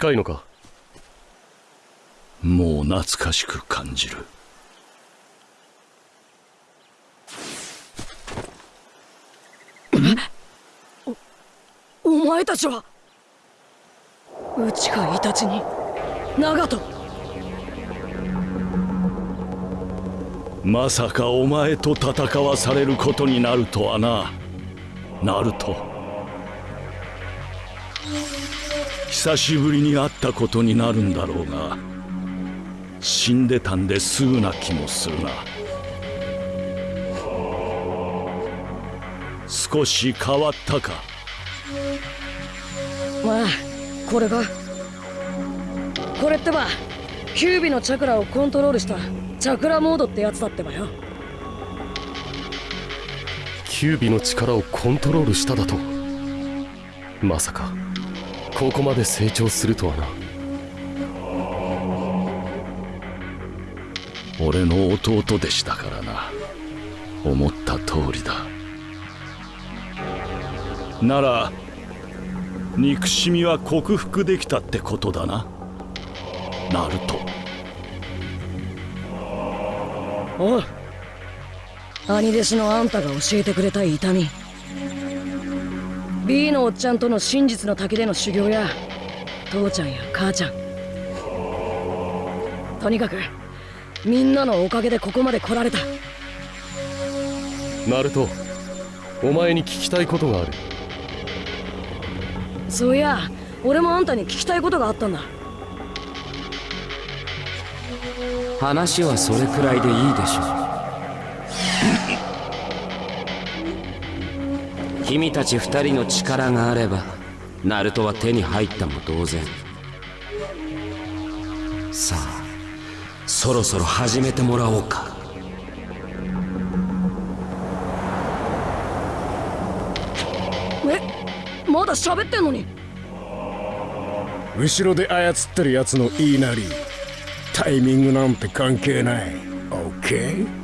近いのか？もう懐かしく感じる。お前たちは？内かイタチに長門。まさかお前と戦わされることになるとはな。ナルト久しぶりに会ったことになるんだろうが死んでたんですぐな気もするな。少し変わったか？まあこれが。これってばキュービのチャクラをコントロールしたチャクラモードってやつだってばよ。キュービの力をコントロールしただと？まさかここまで成長するとはな。俺の弟でしたからな。思った通りだ。なら憎しみは克服できたってことだな。ナルト。おう兄弟子のあんたが教えてくれた痛み B のおっちゃんとの真実の滝での修行や父ちゃんや母ちゃん。とにかくみんなのおかげでここまで来られた。ナルトお前に聞きたいことがある。そういや俺もあんたに聞きたいことがあったんだ。話はそれくらいでいいでしょう君たち二人の力があればナルトは手に入ったも同然。さあそろそろ始めてもらおうか。えまだ喋ってんのに。後ろで操ってるやつの言いなりタイミングなんて関係ない。OK?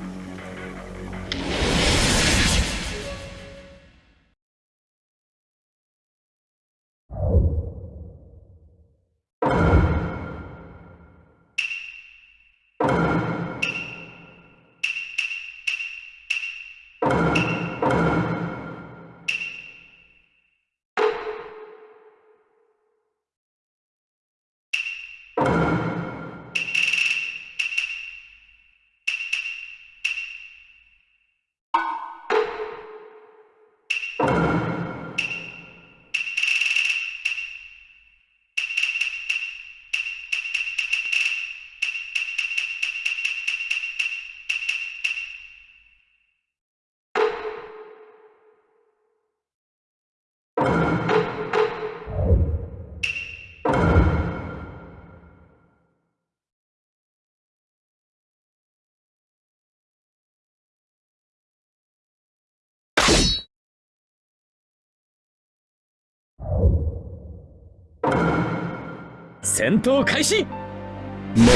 戦闘開始。魔この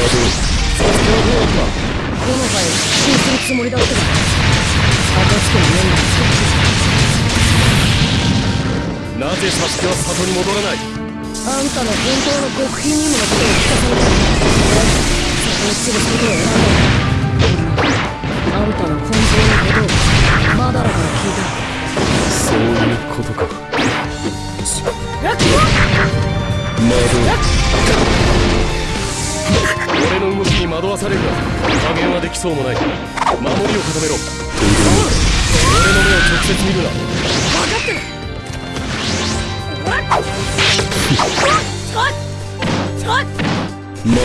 回復讐するつもりだったが暁の面が導なぜサスケは里に戻らない。あんたの本当の極秘任務のことを聞かされたそこにすることを選んだ。あんたの本当のことをマダラから聞いたそういうことか。ラッキ魔導俺の動きに惑わされるが加減はできそうもない守りを固めろ俺の目を直接見るな魔導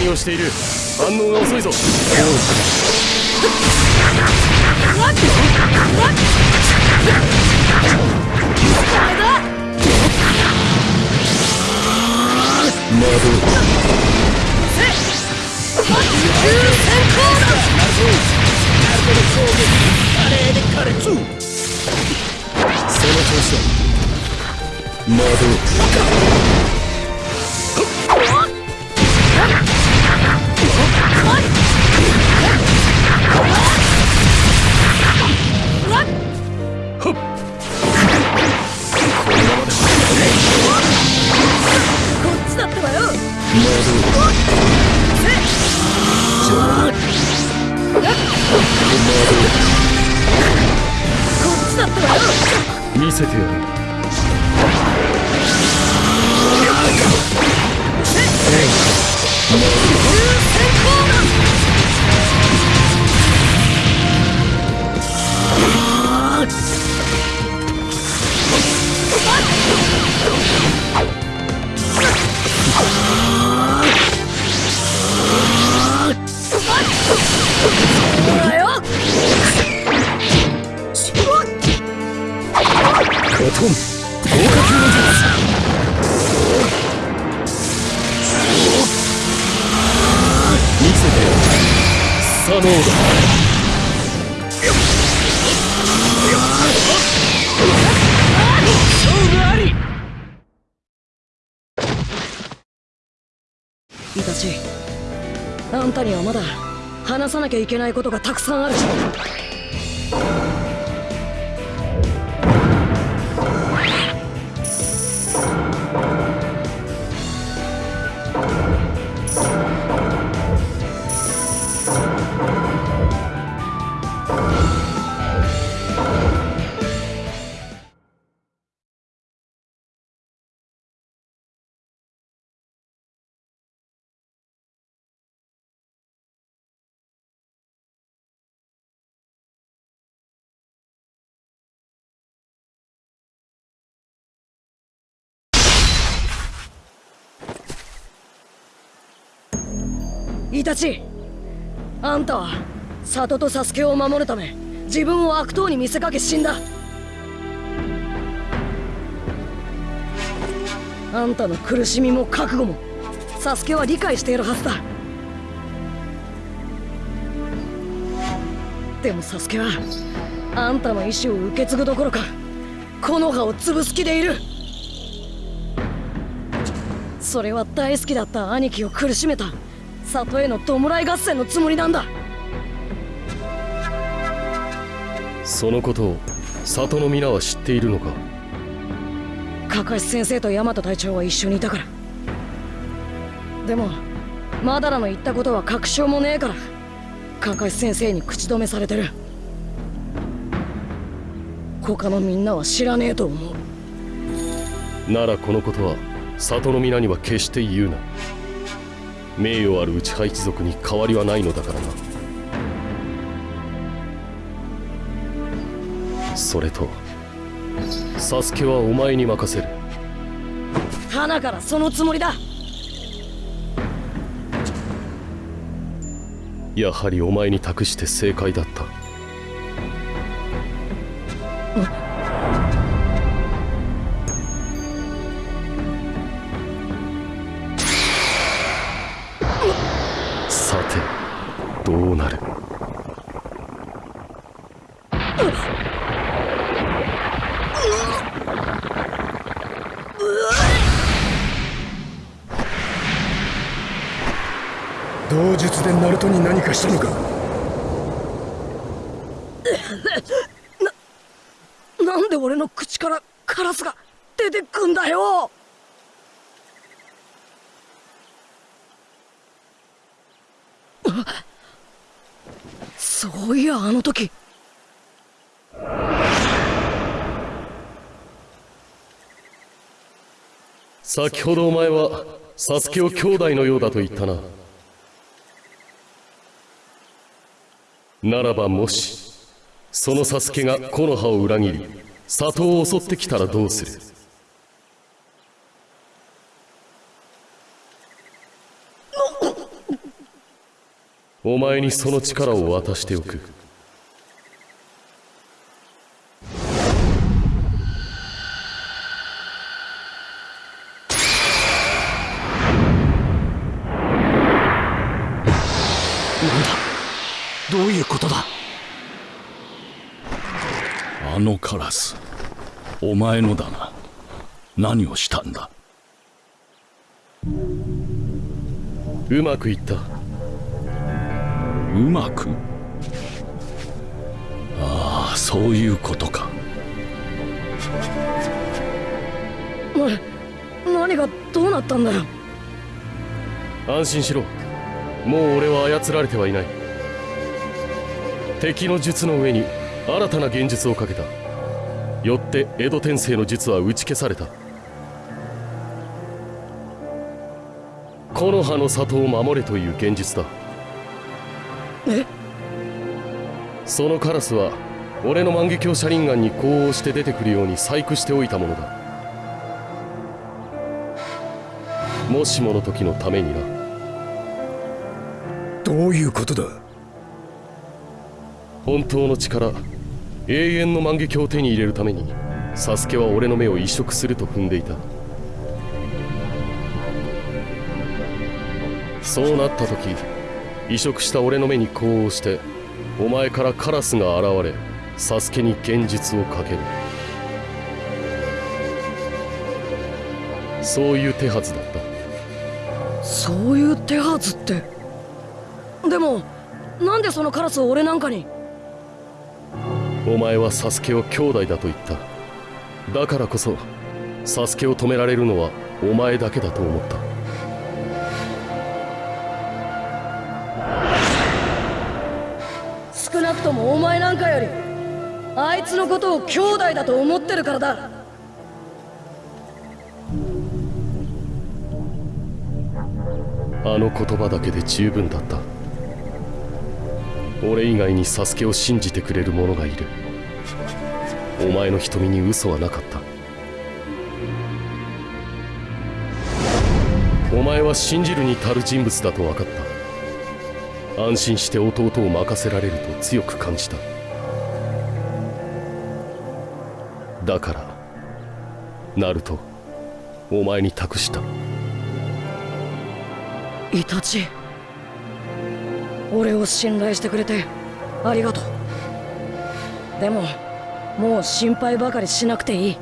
何をしている反応が遅いぞ魔導だ魔導こっちだってばよ。こっちだってばよ見せてやる。だよトン豪華級の見せて。やるサノーだ？イタチあんたにはまだ？話さなきゃいけないことがたくさんあるイタチあんたは里とサスケを守るため自分を悪党に見せかけ死んだ。あんたの苦しみも覚悟もサスケは理解しているはずだ。でもサスケはあんたの意志を受け継ぐどころか木の葉を潰す気でいる。それは大好きだった兄貴を苦しめた。里への弔い合戦のつもりなんだ。そのことを里の皆は知っているのか？カカシ先生とヤマト隊長は一緒にいたから。でもマダラの言ったことは確証もねえからカカシ先生に口止めされてる。他のみんなは知らねえと思う。ならこのことは里の皆には決して言うな名誉ある内派一族に変わりはないのだからな。それとサスケはお前に任せる。花からそのつもりだ。やはりお前に託して正解だった先ほどお前はサスケを兄弟のようだと言ったな。ならばもしそのサスケが木の葉を裏切り里を襲ってきたらどうする？お前にその力を渡しておく。ラスお前のだな。何をしたんだ？うまくいった。うまく？ああそういうことか。な何がどうなったんだよ。安心しろ。もう俺は操られてはいない。敵の術の上に新たな現実をかけたよって江戸天聖の術は打ち消された。木の葉の里を守れという現実だ。え？そのカラスは俺の万華鏡車輪眼に呼応して出てくるように細工しておいたものだ。もしもの時のためにな。どういうことだ？本当の力永遠の万華鏡を手に入れるためにサスケは俺の目を移植すると踏んでいた。そうなった時移植した俺の目に呼応してお前からカラスが現れサスケに現実をかける。そういう手はずだった。そういう手はずって。でもなんでそのカラスを俺なんかにお前はサスケを兄弟だと言った。だからこそサスケを止められるのはお前だけだと思った。少なくともお前なんかよりあいつのことを兄弟だと思ってるからだ。あの言葉だけで十分だった俺以外にサスケを信じてくれる者がいる。お前の瞳に嘘はなかった。お前は信じるに足る人物だと分かった。安心して弟を任せられると強く感じた。だからナルトお前に託した。イタチ。俺を信頼してくれてありがとう。でももう心配ばかりしなくていい。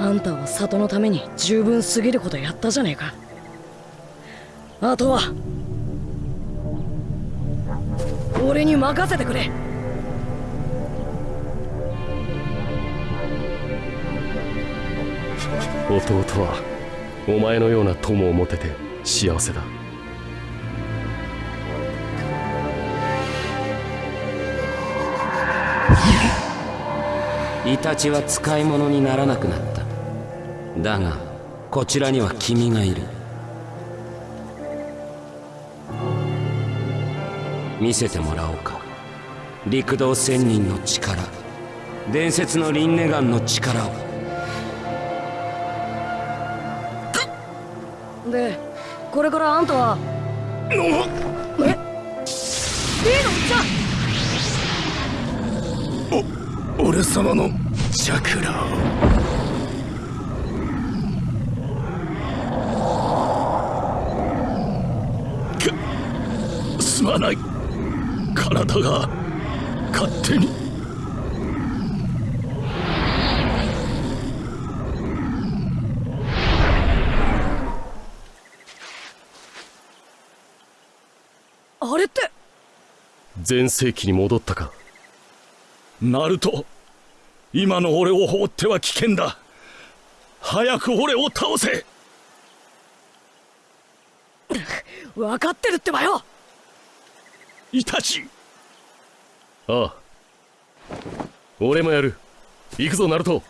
あんたは里のために十分すぎることやったじゃねえか。あとは俺に任せてくれ。弟はお前のような友を持てて幸せだ。イタチは使い物にならなくなった。だがこちらには君がいる。見せてもらおうか。陸道仙人の力。伝説のリンネガンの力を。でこれからあんたは。え？のじゃ俺様のチャクラ。すまない。体が勝手にれって全盛期に戻ったか。ナルト今の俺を放っては危険だ。早く俺を倒せ。分かってるってばよ。イタチ。ああ。俺もやる。行くぞナルト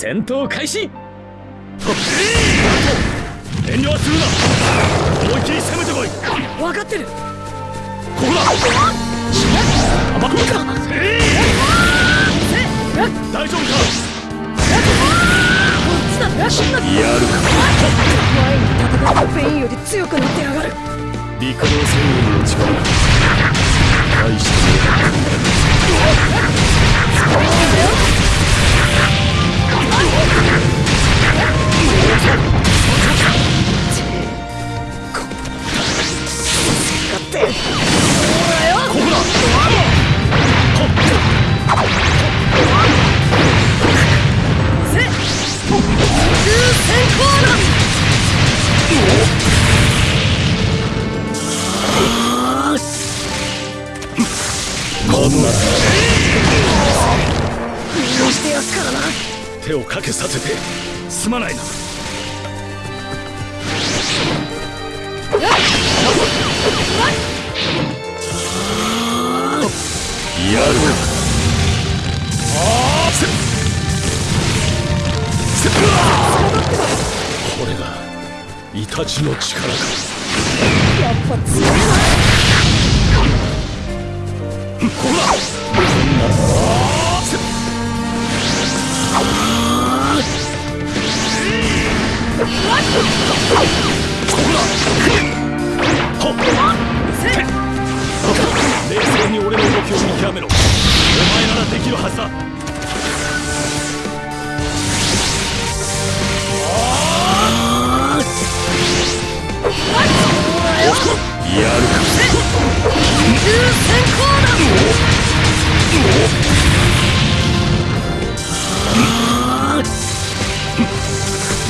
戦闘開始。遠慮はするな。思い切り攻めてこい。分かってる。ここだ。甘くか大丈夫かやる前に戦フェインより強くなってやがる陸道戦軍の力大して先行だ見してやっからな。手をかけさせてすまないな。やるかこれがイタチの力かやっぱ強いここだ冷静に俺の動きを見極めろお前ならできるはずだやるか宇宙先行だ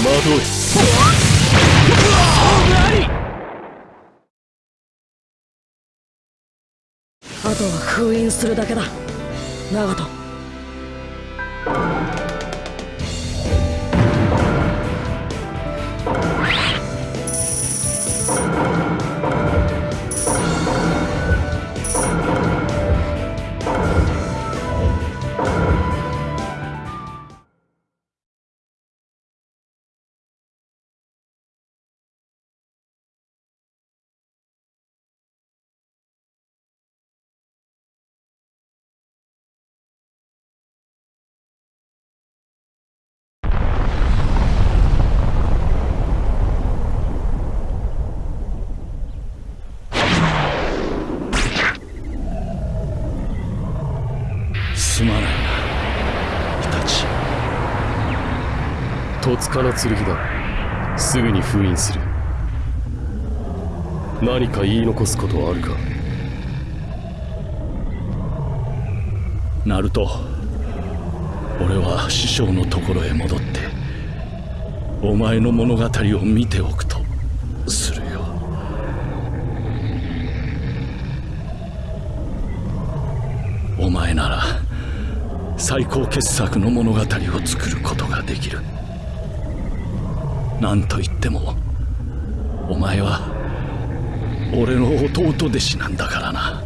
惑えあとは封印するだけだ。長門。戸塚の剣だすぐに封印する。何か言い残すことはあるか？ナルト俺は師匠のところへ戻ってお前の物語を見ておくとするよ。お前なら最高傑作の物語を作ることができる。何と言ってもお前は俺の弟弟子なんだからな。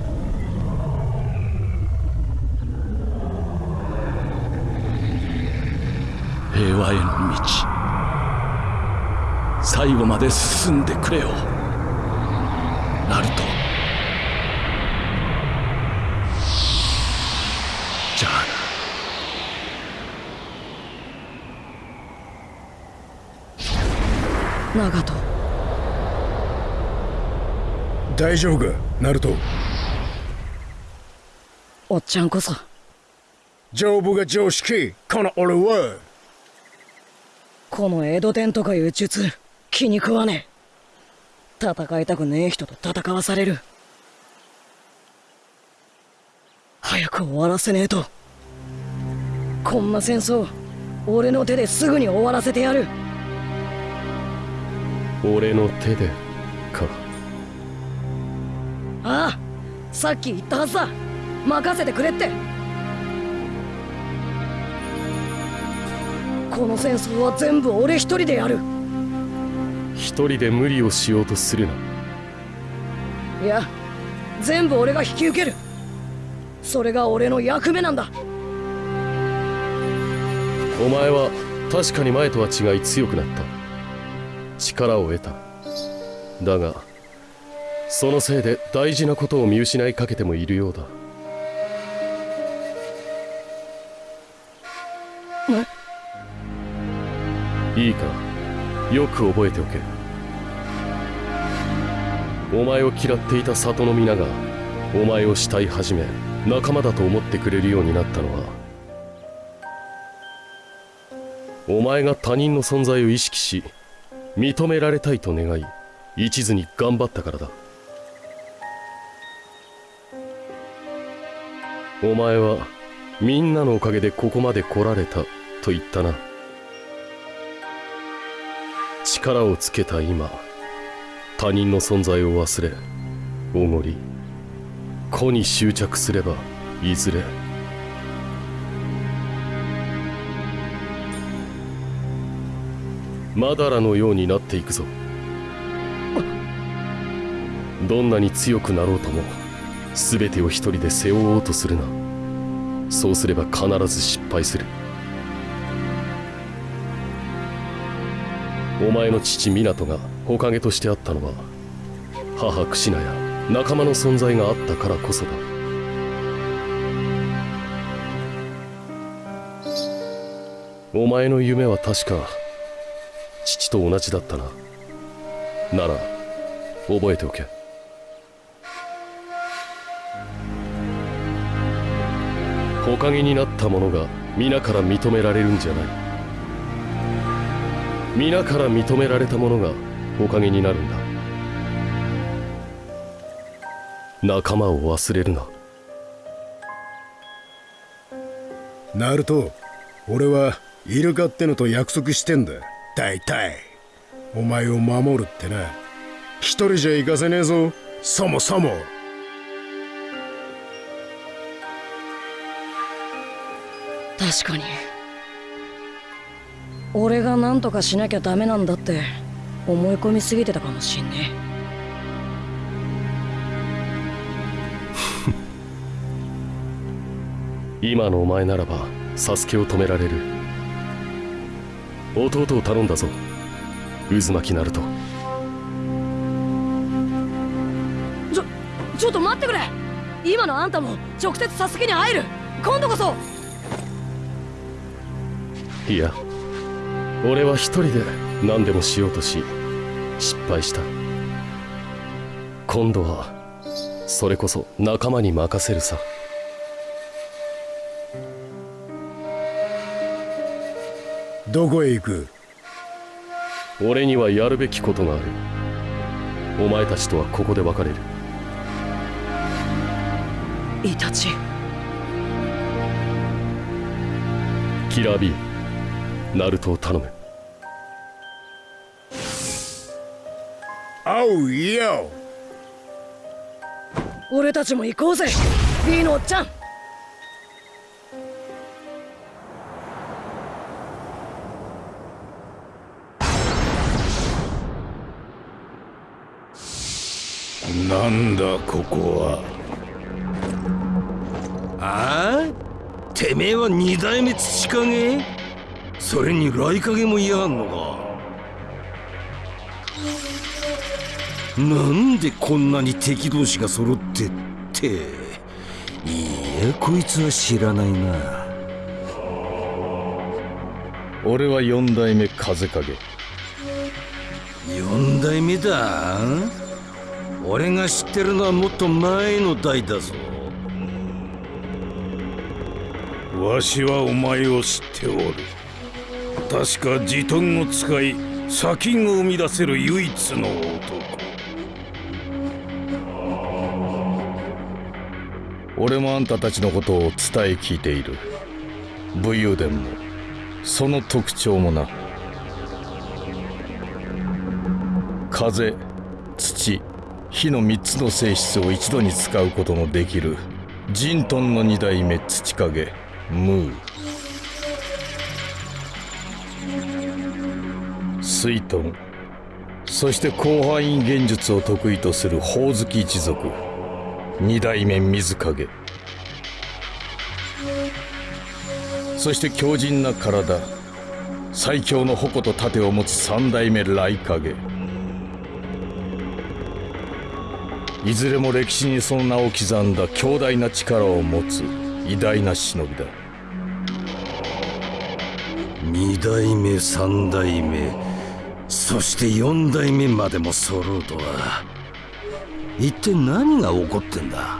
平和への道。最後まで進んでくれよ。ナルトじゃあな長門。大丈夫かナルト？おっちゃんこそ。丈夫が常識？この俺は。この江戸伝とかいう術気に食わねえ。戦いたくねえ人と戦わされる。早く終わらせねえと。こんな戦争俺の手ですぐに終わらせてやる俺の手でか。ああさっき言ったはずだ。任せてくれって。この戦争は全部俺一人でやる。一人で無理をしようとするな。いや全部俺が引き受ける。それが俺の役目なんだ。お前は確かに前とは違い強くなった力を得た。だがそのせいで大事なことを見失いかけてもいるようだ。いいかよく覚えておけ。お前を嫌っていた里の皆がお前を慕い始め仲間だと思ってくれるようになったのはお前が他人の存在を意識し認められたいと願い一途に頑張ったからだ。お前はみんなのおかげでここまで来られたと言ったな。力をつけた今他人の存在を忘れおごり個に執着すればいずれマダラのようになっていくぞ。どんなに強くなろうとも全てを一人で背負おうとするな。そうすれば必ず失敗する。お前の父湊が火影としてあったのは母クシナや仲間の存在があったからこそだ。お前の夢は確か父と同じだったな。なら覚えておけ。火影になった者が皆から認められるんじゃない。皆から認められた者が火影になるんだ。仲間を忘れるな。ナルト俺はイルカってのと約束してんだ。大体。お前を守るってな。一人じゃ行かせねえぞ。そもそも。確かに。俺が何とかしなきゃダメなんだって思い込みすぎてたかもしんね 今のお前ならばサスケを止められる弟を頼んだぞ。渦巻きナルトちょちょっと待ってくれ。今のあんたも直接サスケに会える。今度こそ。いや俺は一人で何でもしようとし失敗した。今度はそれこそ仲間に任せるさどこへ行く？俺にはやるべきことがある。お前たちとはここで別れる。イタチ。キラー B ナルトを頼む。おうよ。俺たちも行こうぜ。B のおっちゃんなんだここは？あ？あてめえは二代目土影それに雷影も嫌がんのか？なんでこんなに敵同士が揃ってって？いやこいつは知らないな。俺は四代目風影。四代目だ俺が知ってるのはもっと前の代だぞ。わしはお前を知っておる。確かジトンを使い砂金を生み出せる唯一の男。俺もあんたたちのことを伝え聞いている。武勇伝もその特徴もな風土火の3つの性質を一度に使うことのできる。ジントンの二代目土影ムー。水遁そして広範囲現術を得意とするほおずき一族。二代目水影。そして強靭な体。最強の矛と盾を持つ三代目雷影。いずれも歴史にその名を刻んだ強大な力を持つ偉大な忍びだ。二代目三代目そして四代目までも揃うとは。一体何が起こってんだ？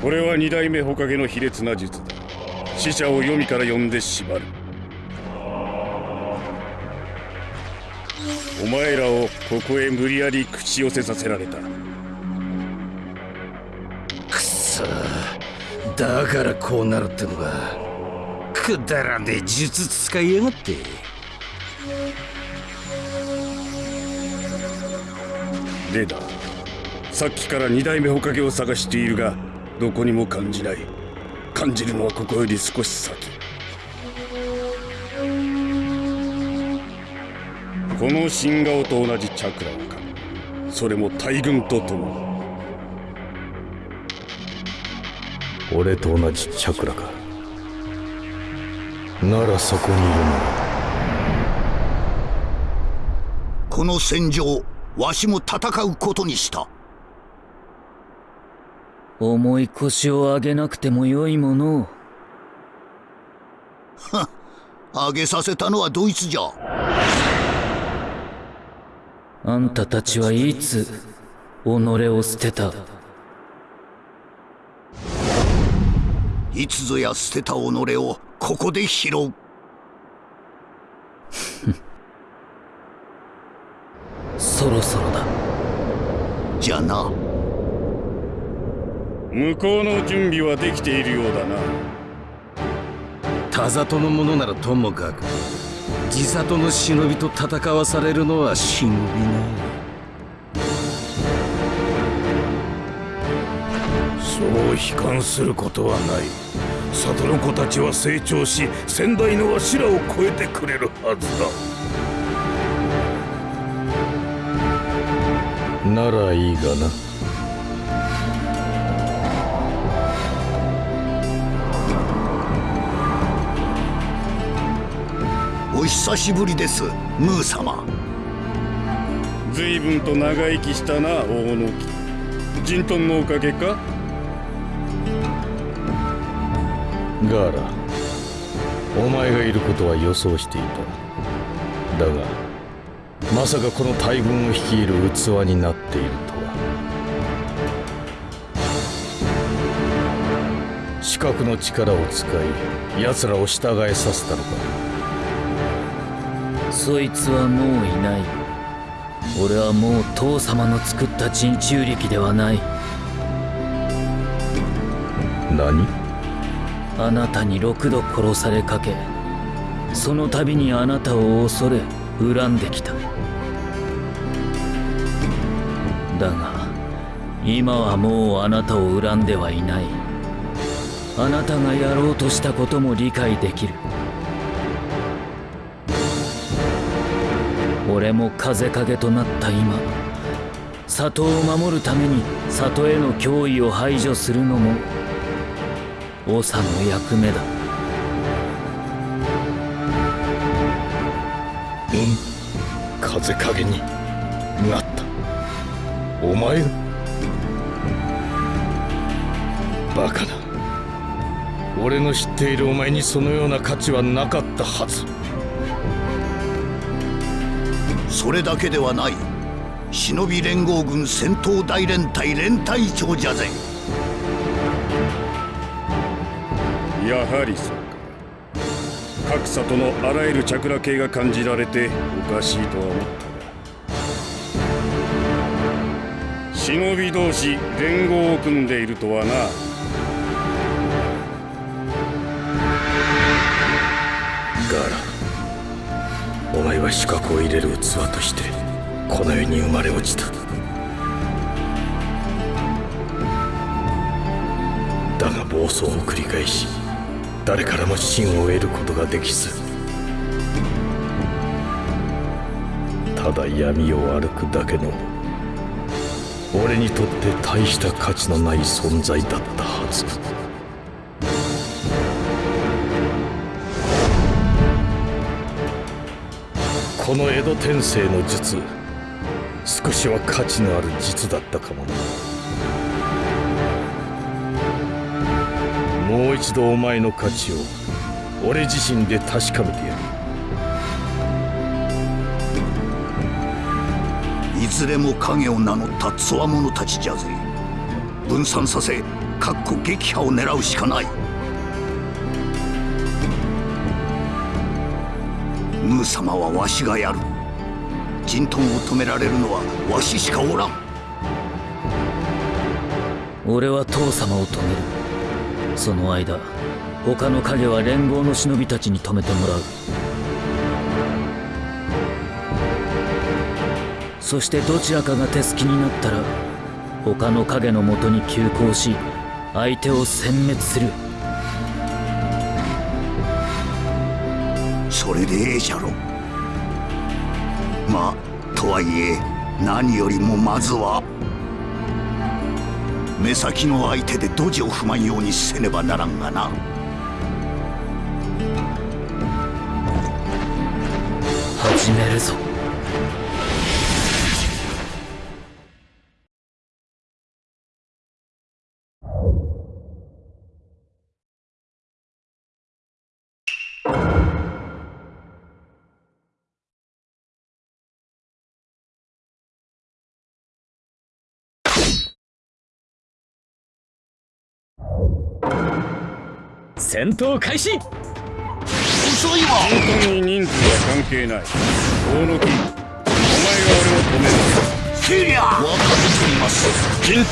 これは二代目火影の卑劣な術だ。死者を読みから呼んで縛る前らをここへ無理やり口寄せさせられた。くそ。だからこうなるってのかくだらねえ術使いやがって。でださっきから二代目火影を探しているがどこにも感じない。感じるのはここより少し先この新顔と同じチャクラをか。それも大軍とともに。俺と同じチャクラか。ならそこにいるなこの戦場わしも戦うことにした。重い腰を上げなくてもよいものを。は上げさせたのはドイツじゃあんたたちはいつ己を捨てた？いつぞや捨てた己をここで拾う。そろそろだ。じゃな。向こうの準備はできているようだな。田里のものならともかく地里の忍びと戦わされるのは忍びないそう悲観することはない。里の子たちは成長し先代のわしらを超えてくれるはずだ。ならいいがなお久しぶりですムー様。随分と長生きしたな大野木。ジントンのおかげか？ガーラお前がいることは予想していた。だがまさかこの大軍を率いる器になっているとは。視覚の力を使い奴らを従えさせたのかそいつはもういない。俺はもう父様の作った人中力ではない。何？あなたに6度殺されかけその度にあなたを恐れ恨んできた。だが今はもうあなたを恨んではいない。あなたがやろうとしたことも理解できる俺も風影となった今里を守るために里への脅威を排除するのも長の役目だ。うん。風影になった。お前が。バカな俺の知っているお前にそのような価値はなかったはず。それだけではない。忍び連合軍戦闘大連隊連隊長じゃぜ。やはりそうか。各里のあらゆるチャクラ系が感じられておかしいとは思った。が忍び同士連合を組んでいるとはな。ガーラ。お前は資格を入れる器としてこの世に生まれ落ちた。だが暴走を繰り返し誰からも信を得ることができずただ闇を歩くだけの俺にとって大した価値のない存在だったはず。この江戸天聖の術少しは価値のある術だったかもな。もう一度お前の価値を俺自身で確かめてやる。いずれも影を名乗ったつわものたちじゃぜ。分散させかっこ撃破を狙うしかない。ムー様はわしがやる。陣トンを止められるのはわししかおらん。俺は父様を止める。その間他の影は連合の忍びたちに止めてもらう。そしてどちらかが手すきになったら他の影のもとに急行し相手を殲滅する。ええじゃろ。まあとはいえ何よりもまずは目先の相手でドジを踏まんようにせねばならんがな。始めるぞ。戦闘開始。遅いわ。本当に人数は関係ない。大野木。お前が俺を止める。セリア分かっています。キント。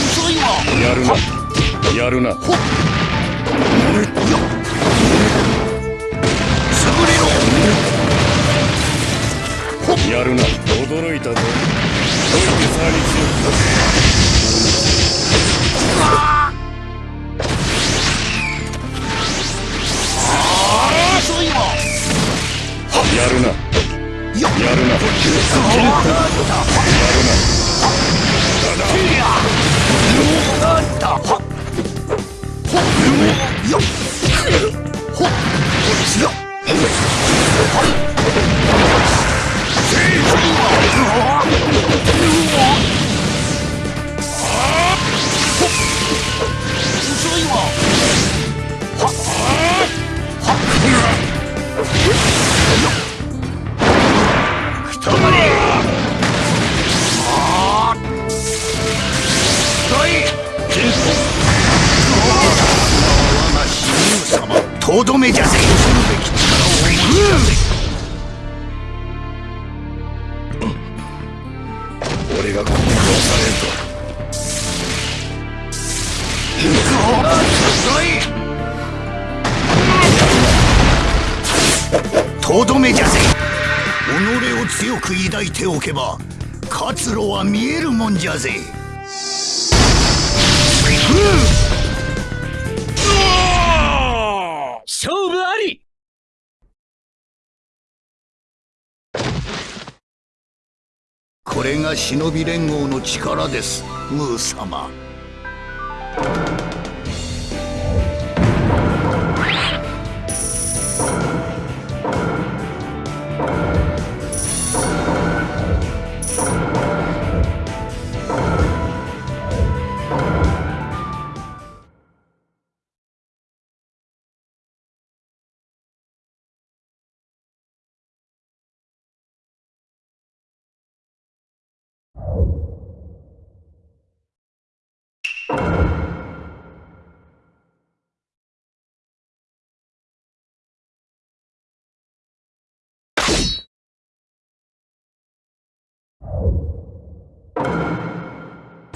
遅いわ。ンやるな。やるな驚いたぞ。どういう差に強くな遅いわやるな忍び連合の力ですムー様。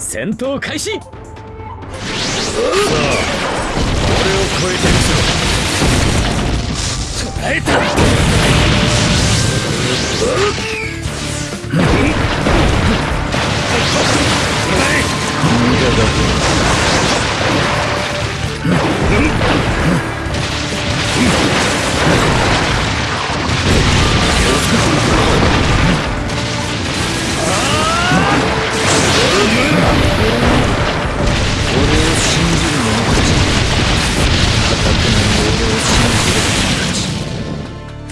戦闘開始。さあ俺を超えてみせろ。捉えた。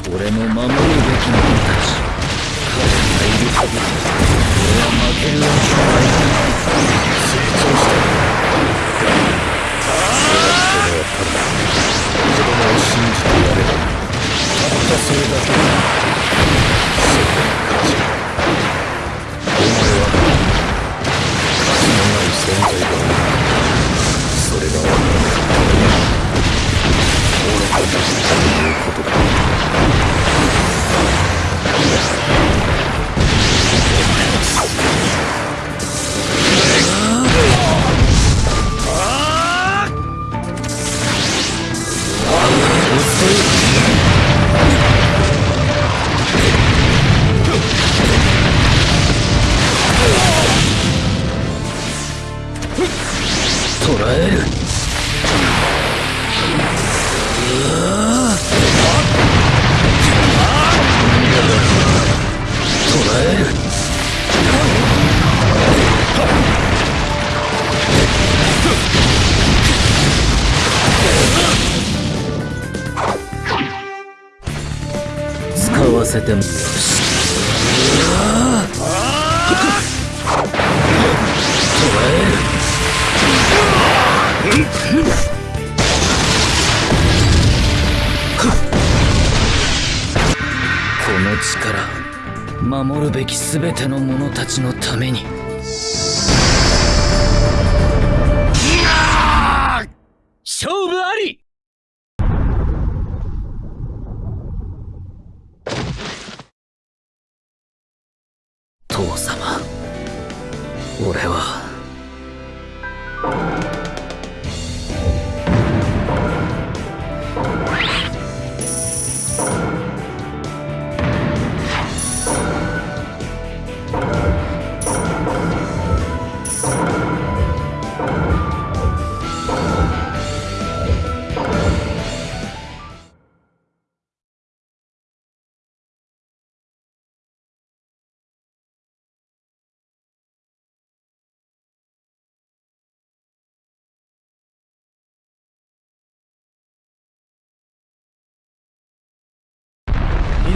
俺の守るべき者たち。彼がいる限り俺は負けるわけない。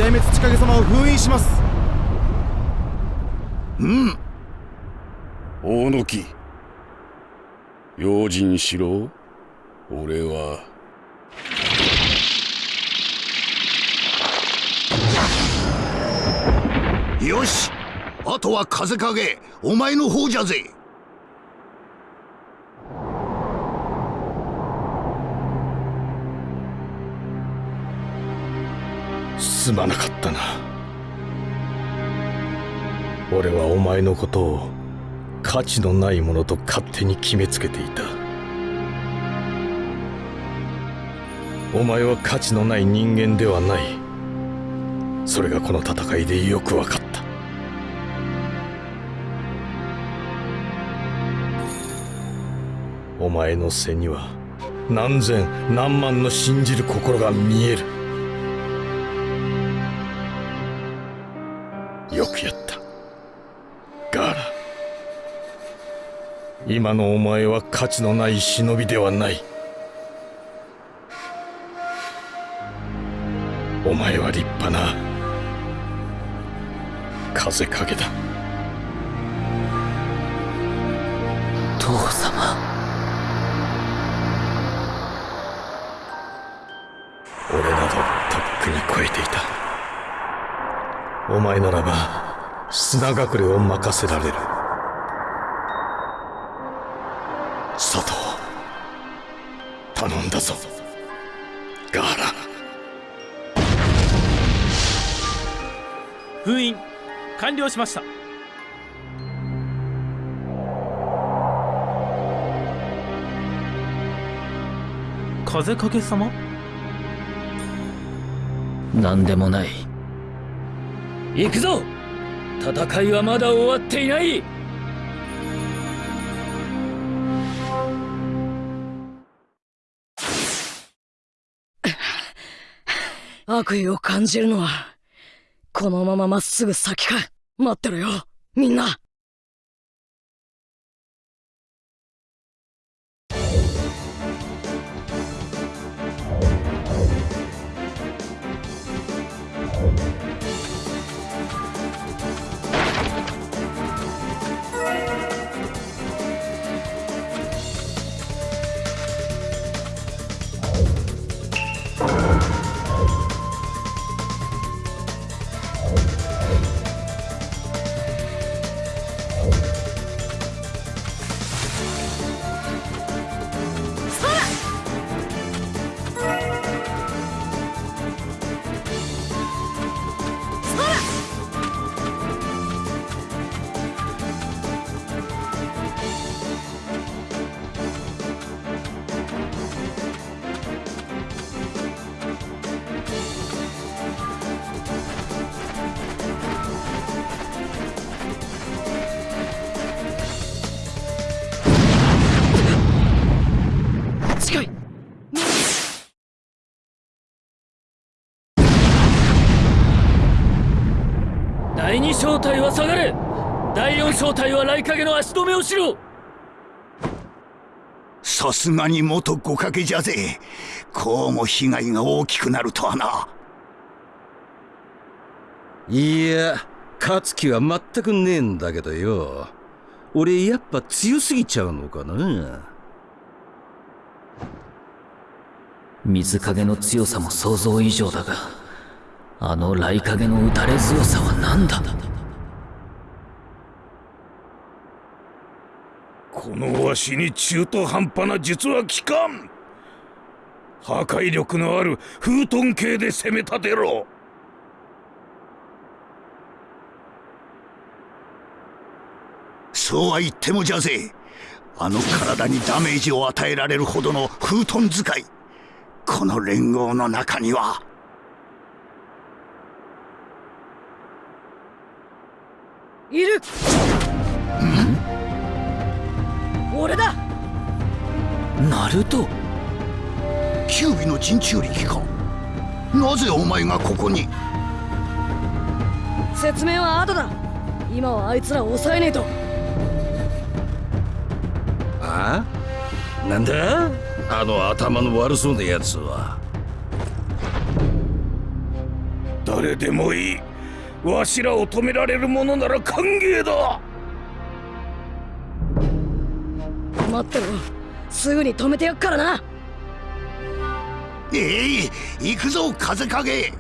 二代目土影様を封印します。うん。大野木。用心しろ。俺は。よし。あとは風影。お前の方じゃぜ。すまなかったな。俺はお前のことを価値のないものと勝手に決めつけていた。お前は価値のない人間ではない。それがこの戦いでよく分かった。お前の背には何千何万の信じる心が見える。よくやった。ガーラ。今のお前は価値のない忍びではない。お前は立派な。風影だ。父様お前ならば砂隠れを任せられる。佐藤頼んだぞ。ガーラ。封印完了しました。風影様？何でもない。行くぞ。戦いはまだ終わっていない。悪意を感じるのはこのまままっすぐ先か待ってろよみんな。第二小隊は下がれ。第四小隊は雷影の足止めをしろ。さすがに元五影じゃぜ。こうも被害が大きくなるとはな。いや勝つ気は全くねえんだけどよ。俺やっぱ強すぎちゃうのかな。水影の強さも想像以上だがあの雷影の打たれ強さは何だ？このわしに中途半端な術は効かん。破壊力のある風遁系で攻め立てろ。そうは言ってもじゃぜ。あの体にダメージを与えられるほどの風遁使い。この連合の中にはいる。俺だ。ナルト。キュービの陣中力か。なぜお前がここに？説明は後だ。今はあいつらを抑えねえと。あ？なんだ？あの頭の悪そうなやつは。誰でもいいわしらを止められるものなら歓迎だ。待ってろ。すぐに止めてやっからな。ええ行くぞ風影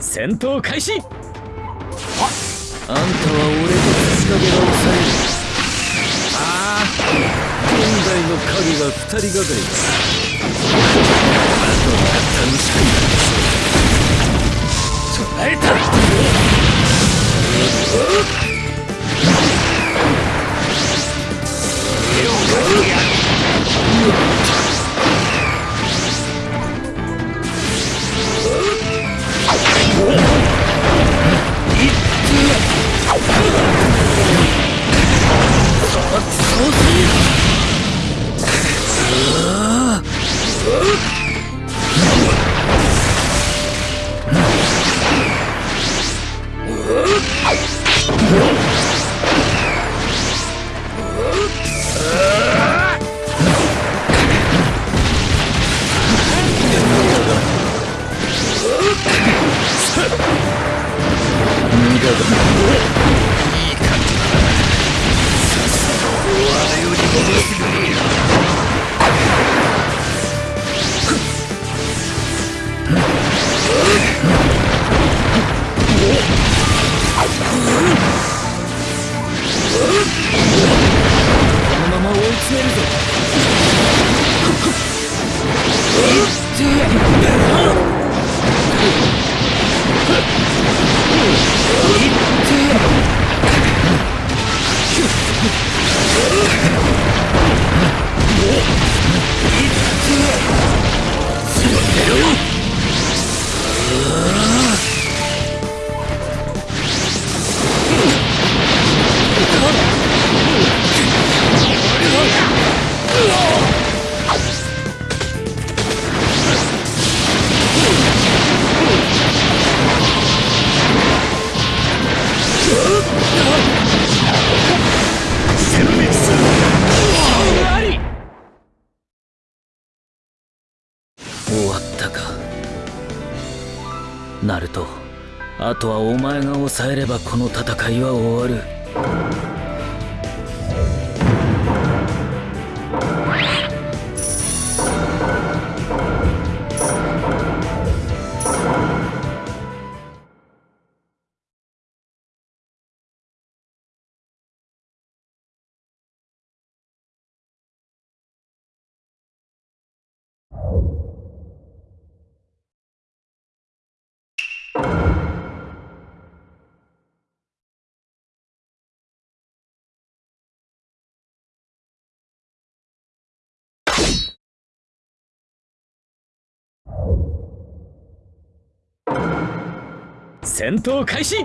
戦闘開始。あんたは俺と土影が抑えるああ現代の影が二人がかりだあとは楽しくなりそう捉えた Whoa! こえればこの戦いは終わる。戦闘開始。止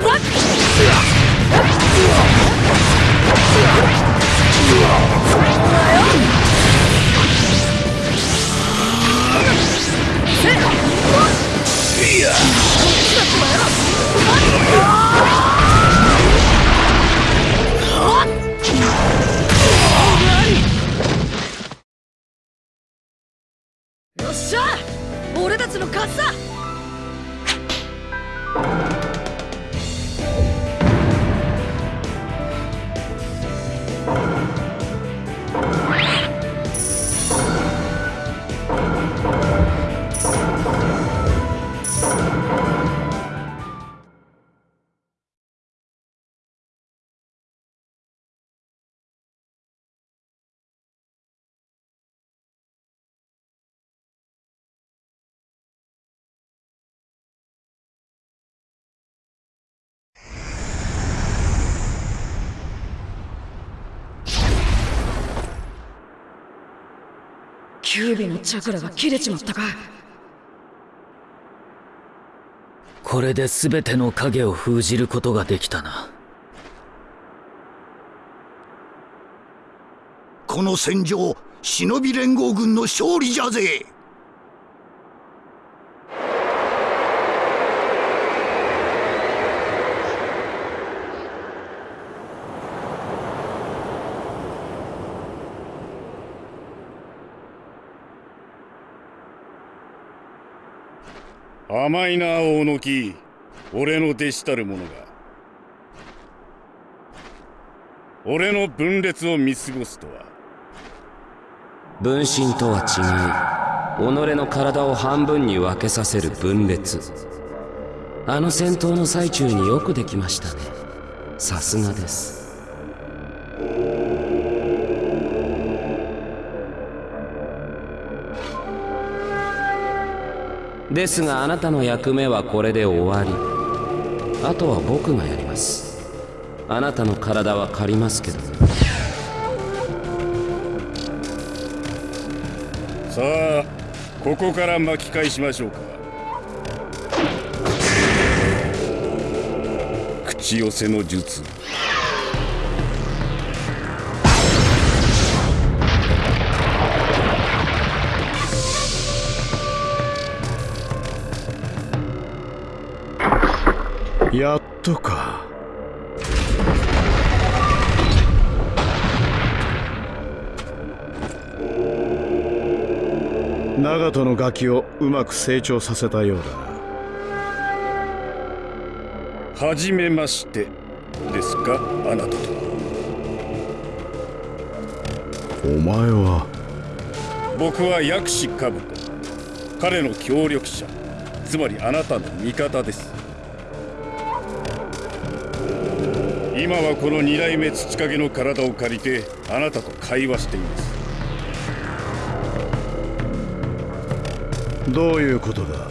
よっしゃ俺たちの勝ちだ。キュービのチャクラが切れちまったか。これで全ての影を封じることができたな。この戦場忍び連合軍の勝利じゃぜ甘いな大野木。俺の弟子たる者が。俺の分裂を見過ごすとは。分身とは違い己の体を半分に分けさせる分裂。あの戦闘の最中によくできましたね。さすがです。ですがあなたの役目はこれで終わり。あとは僕がやります。あなたの体は借りますけど。さあここから巻き返しましょうか。口寄せの術。長門のガキをうまく成長させたようだな。はじめましてですかあなたと。お前は僕は薬師兜。彼の協力者。つまりあなたの味方です。今はこの二代目土影の体を借りてあなたと会話しています。どういうことだ？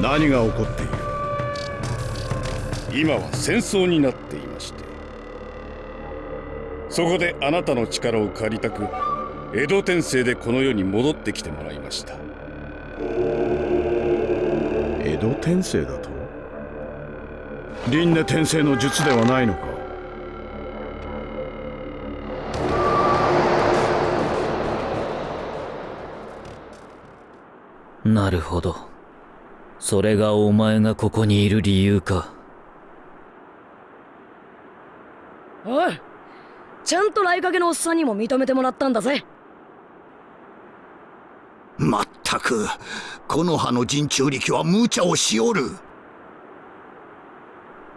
何が起こっている？今は戦争になっていまして。そこであなたの力を借りたく江戸天聖でこの世に戻ってきてもらいました。江戸天聖だと？輪廻転生の術ではないのか？なるほど。それがお前がここにいる理由か。おいちゃんと来かけのおっさんにも認めてもらったんだぜ。まったくこの葉の人中力は無茶をしおる。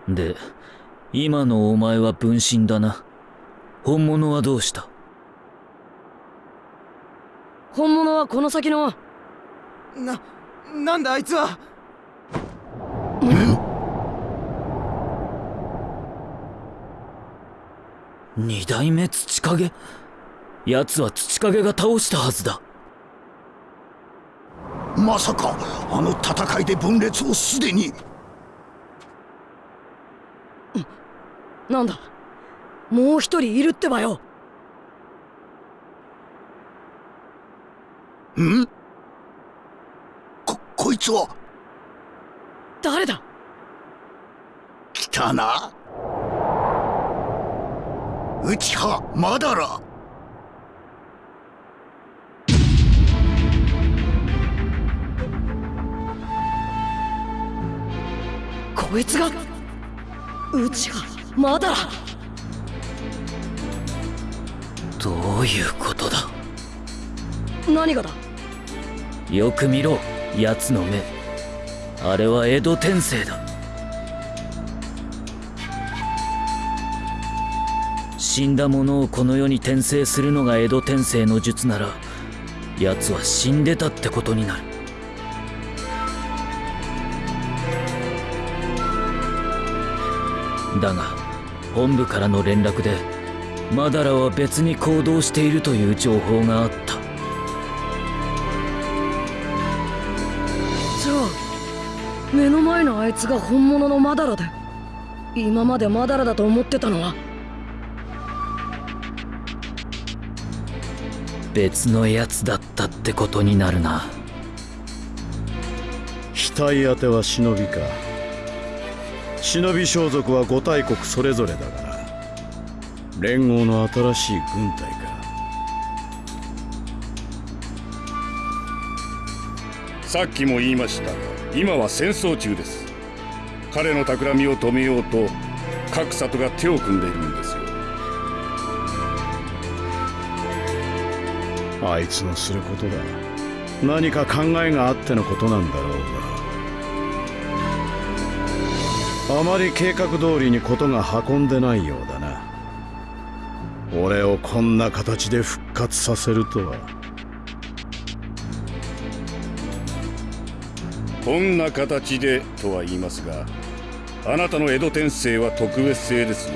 で今のお前は分身だな。本物はどうした？本物はこの先のななんだあいつは。二代目土影？奴は土影が倒したはずだ。まさかあの戦いで分裂をすでに。なんだ？もう一人いるってばよ。ん？ここいつは。誰だ？来たな。内葉まだらこいつがうちがまだらどういうことだ？何がだ？よく見ろ奴の目。あれは江戸天聖だ。死んだ者をこの世に転生するのが江戸天聖の術なら奴は死んでたってことになる。だが本部からの連絡でマダラは別に行動しているという情報があった。いつが本物のマダラで今までマダラだと思ってたのは。別のやつだったってことになるな。額当ては忍びか。忍び装束は五大国それぞれだから連合の新しい軍隊か。さっきも言いましたが今は戦争中です彼の企みを止めようと各里が手を組んでいるんですよ。あいつのすることだ。何か考えがあってのことなんだろうがあまり計画通りにことが運んでないようだな。俺をこんな形で復活させるとは。こんな形でとは言いますがあなたの江戸天聖は特別製ですよ。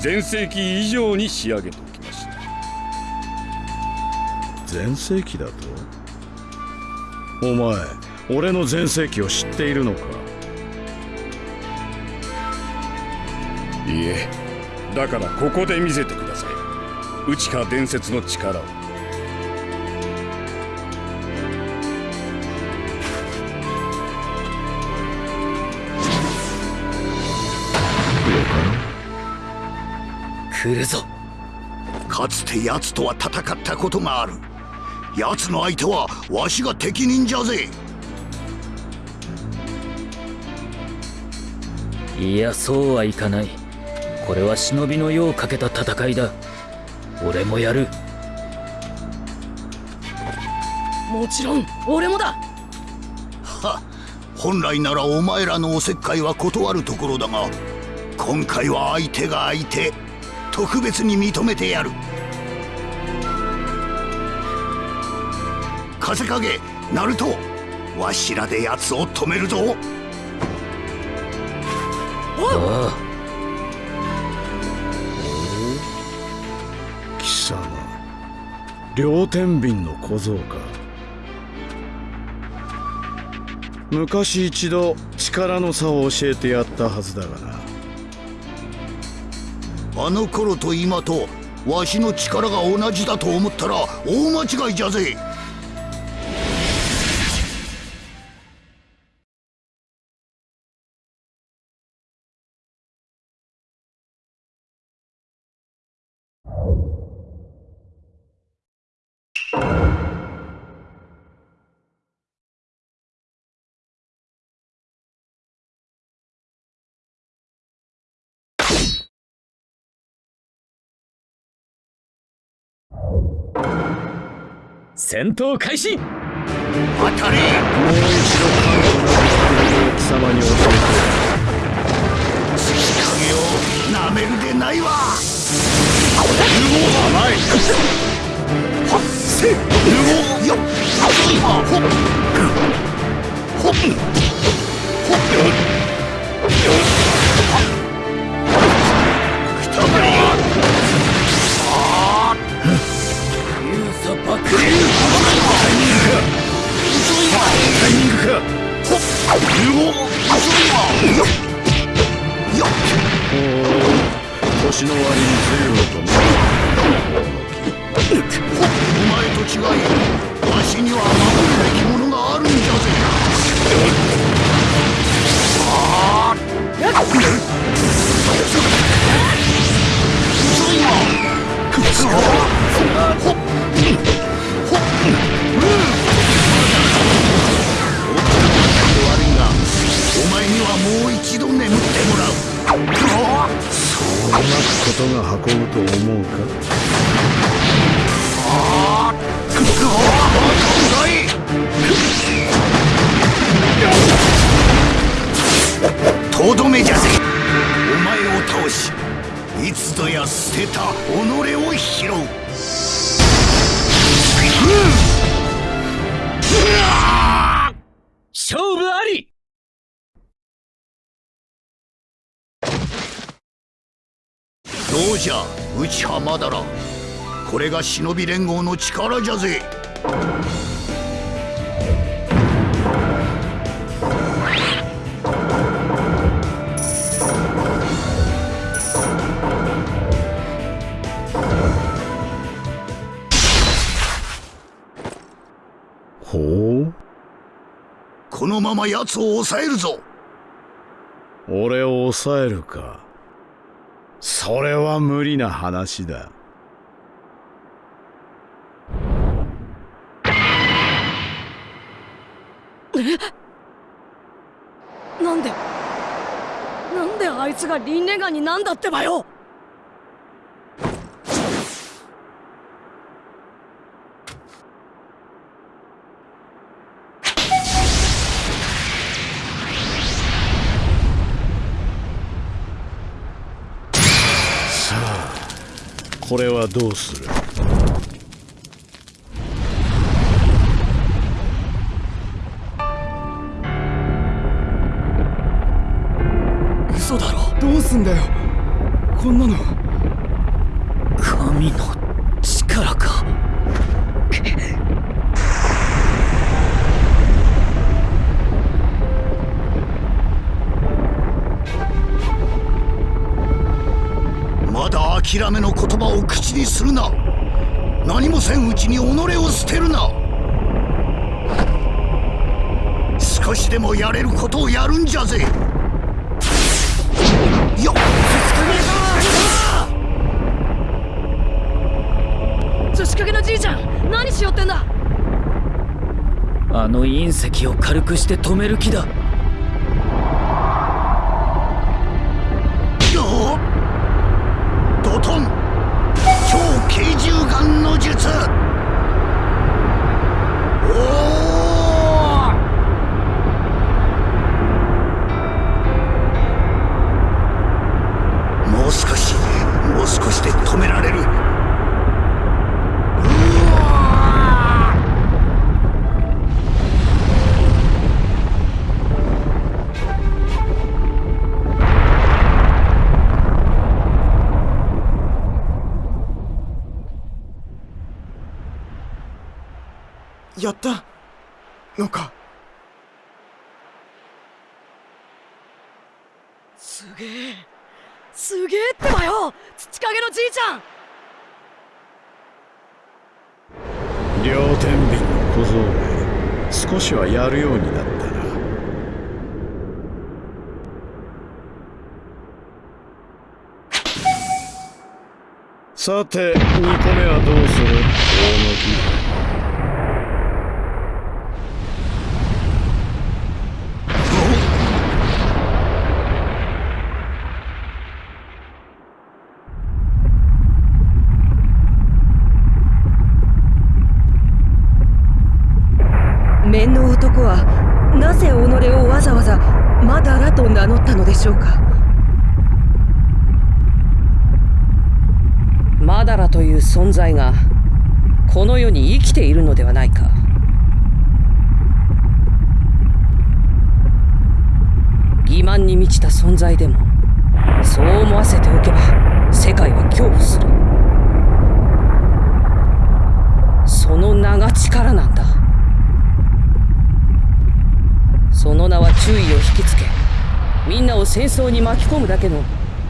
全盛期以上に仕上げておきました。全盛期だと？お前俺の全盛期を知っているのか？いえ。だからここで見せてください。内か伝説の力を来るぞ。かつて奴とは戦ったことがある。奴の相手はわしが適任じゃぜ。いやそうはいかない。これは忍びの世をかけた戦いだ。俺もやる。もちろん俺もだ。は本来ならお前らのおせっかいは断るところだが今回は相手が相手特別に認めてやる。風影ナルトわしらで奴を止めるぞ。あ貴様。両天秤の小僧か。昔一度力の差を教えてやったはずだがなあの頃と今とわしの力が同じだと思ったら大間違いじゃぜ。戦闘開始。当たれ。もう一度貴様に教月影を。なめるでないわ甘いはっ。せよっ。あほっ。ほっ。ほっ年の割に随分とお前と違いわことが運ぶと思うか？あーくっそ遅いとどめじゃぜお前を倒しいつぞや捨てた己を拾うじゃ内浜だら。これが忍び連合の力じゃぜ。ほう？このまま奴を抑えるぞ。俺を抑えるか。それは無理な話だ。なんでなんであいつがリンネガンになんだってばよ！これはどうする？嘘だろ。どうすんだよ。こんなの。諦めの言葉を口にするな。何もせんうちに己を捨てるな。少しでもやれることをやるんじゃぜ。よっ。寿司かけのじいちゃん何しよってんだあの隕石を軽くして止める気ださて2個目はどうする。大野面の男はなぜ己をわざわざマダラと名乗ったのでしょうかマダラという存在がこの世に生きているのではないか。欺瞞に満ちた存在でもそう思わせておけば世界は恐怖する。その名が力なんだ。その名は注意を引きつけみんなを戦争に巻き込むだけの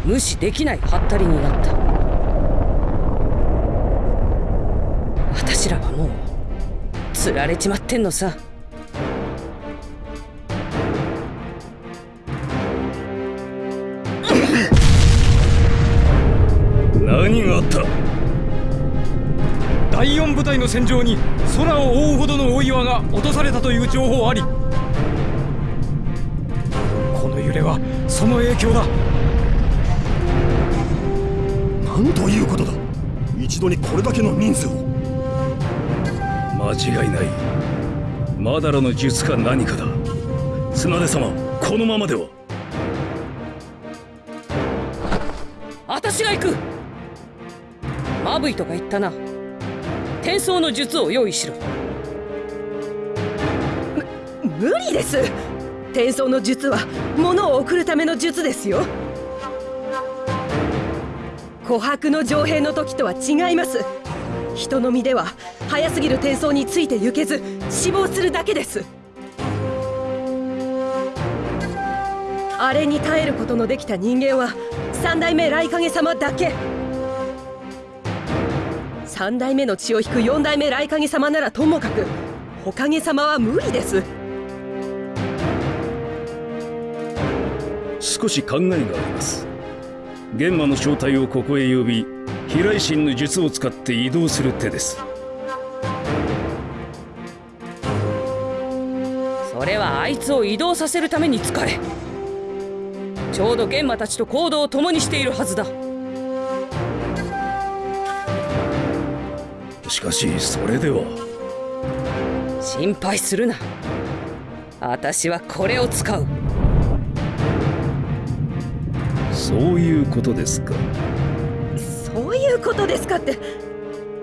無視できないハッタリになった。釣られちまってんのさ。何があった？第四部隊の戦場に空を覆うほどの大岩が落とされたという情報ありこの揺れはその影響だ。なんということだ。一度にこれだけの人数を間違いない。マダラの術か何かだ。綱出様このままでは。私が行く。マブイとか言ったな。転送の術を用意しろ。無理です。転送の術は物を送るための術ですよ。琥珀の城兵の時とは違います人の身では早すぎる転送について行けず死亡するだけです。あれに耐えることのできた人間は三代目雷影様だけ。三代目の血を引く四代目雷影様ならともかくおかげ様は無理です。少し考えがあります。玄場の正体をここへ呼び飛来神の術を使って移動する手です。それはあいつを移動させるために使え。ちょうど玄馬たちと行動を共にしているはずだ。しかしそれでは。心配するな。私はこれを使う。そういうことですか。そういうことですかって。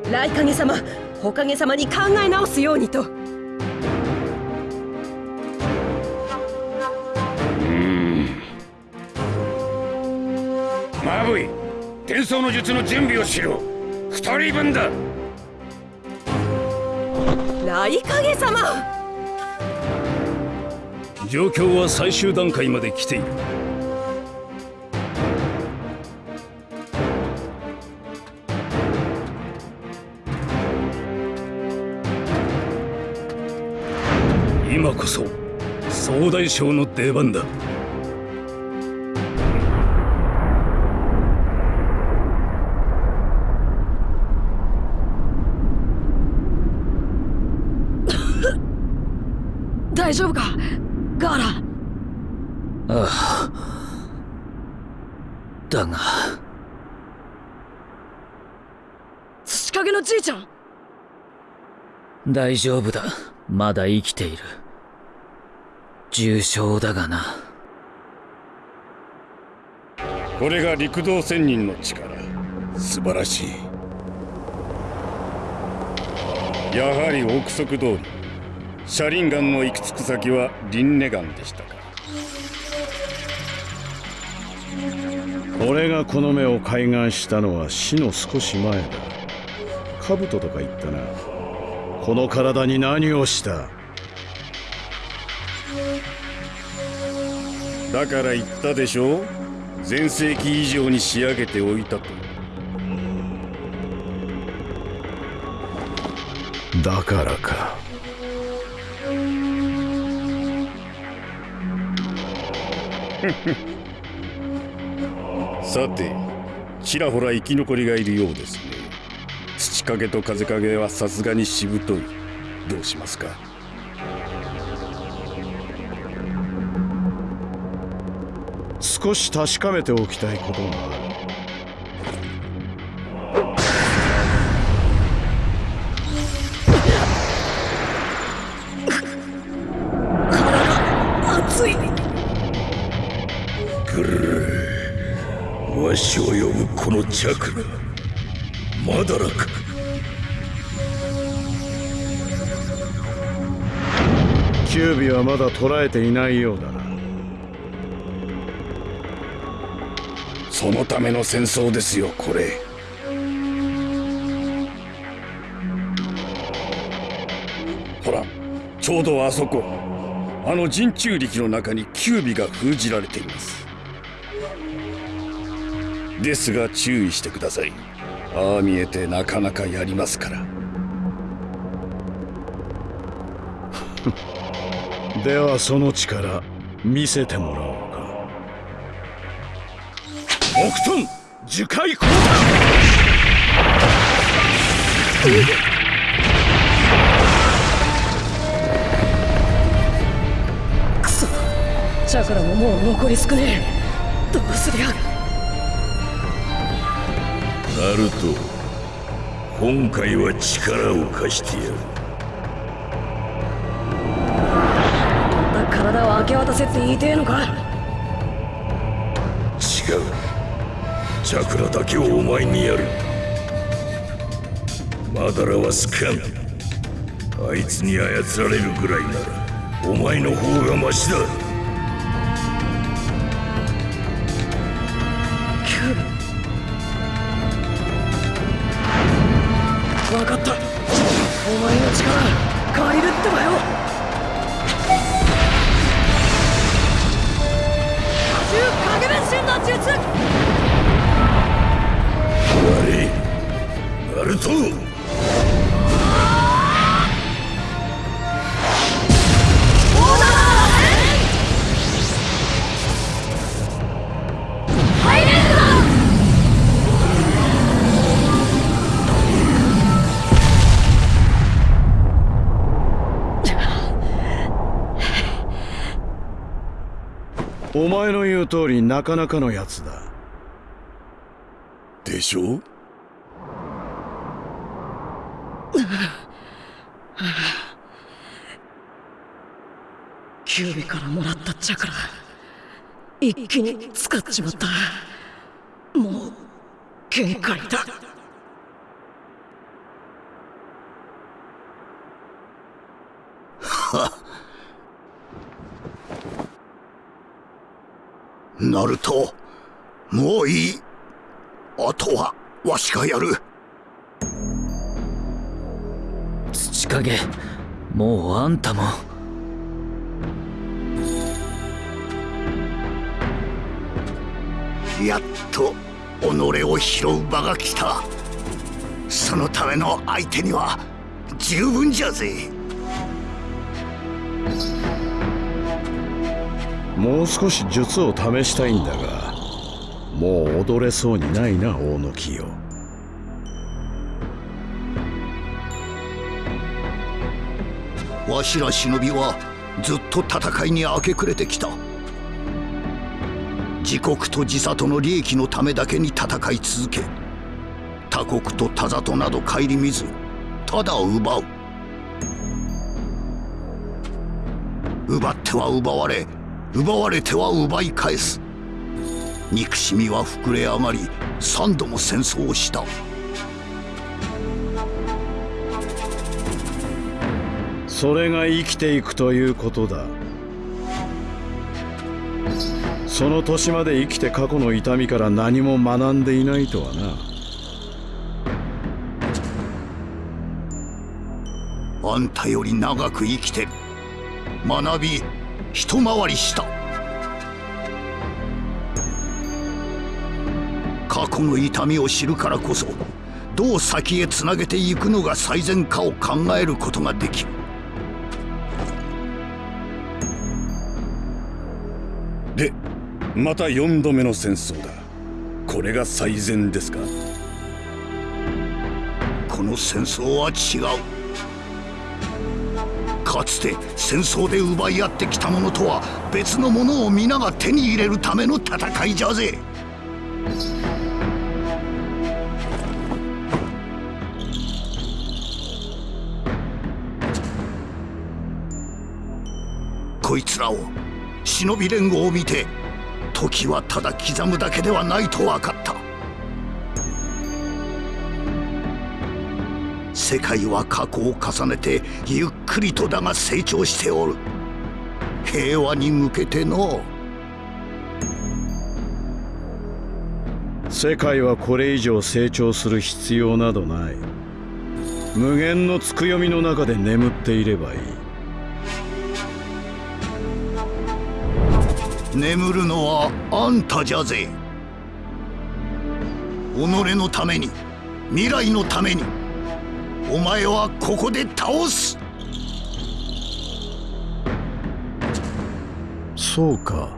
雷影様火影様に考え直すようにと。マブイ転送の術の準備をしろ。二人分だ。雷影様。状況は最終段階まで来ているこそ総大将の出番だ。大丈夫か？ガーラ。ああ。だが。土影のじいちゃん。大丈夫だ。まだ生きている重傷だがな。これが陸道仙人の力。素晴らしい。やはり憶測通り。車輪ガンの行き着く先はリンネガンでしたか。俺がこの目を開眼したのは死の少し前だ。兜とか言ったな。この体に何をした？だから言ったでしょ？全盛期以上に仕上げておいたと。だからか。さてちらほら生き残りがいるようですね。土影と風影はさすがにしぶとい。どうしますか？少し確かめておきたいことがあるわしを呼ぶこのチャクラ。まだらかキュービはまだ捉えていないようだな。そのための戦争ですよこれ。ほらちょうどあそこあの人中力の中にキュービが封じられています。ですが注意してください。ああ見えてなかなかやりますから。ではその力見せてもらおう木遁樹海交クソ。チャクラももう残り少ねえ。どうすりゃ。ナルト今回は力を貸してやる。体を明け渡せって言いてえのかチャクラだけをお前にやる。マダラはスカン。あいつに操られるぐらいならお前の方がマシだ。分かった。お前の力借りるってばよ。重影分身の術。れ。ナルトお前の言う通りなかなかのやつだ。でしょ？キュービからもらったチから一気に使っちまった。もう限界だ。は ナルトもういいあとはわしがやる。土影もうあんたも。やっと己を拾う場が来た。そのための相手には十分じゃぜ。もう少し術を試したいんだがもう踊れそうにないな大野木よわしら忍びはずっと戦いに明け暮れてきた。自国と自里の利益のためだけに戦い続け他国と他里など顧みずただ奪う。奪っては奪われ奪われては奪い返す。憎しみは膨れ上がり三度も戦争をした。それが生きていくということだ。その年まで生きて過去の痛みから何も学んでいないとはな。あんたより長く生きて学び一回りした過去の痛みを知るからこそどう先へつなげていくのが最善かを考えることができる。でまた4度目の戦争だ。これが最善ですか？この戦争は違う。かつて戦争で奪い合ってきたものとは別のものを皆が手に入れるための戦いじゃぜこいつらを忍び連合を見て時はただ刻むだけではないと分かった。世界は過去を重ねてゆっくりとだが成長しておる。平和に向けての。世界はこれ以上成長する必要などない。無限のつくよみの中で眠っていればいい。眠るのはあんたじゃぜ。己のために未来のためにお前はここで倒す。そうか。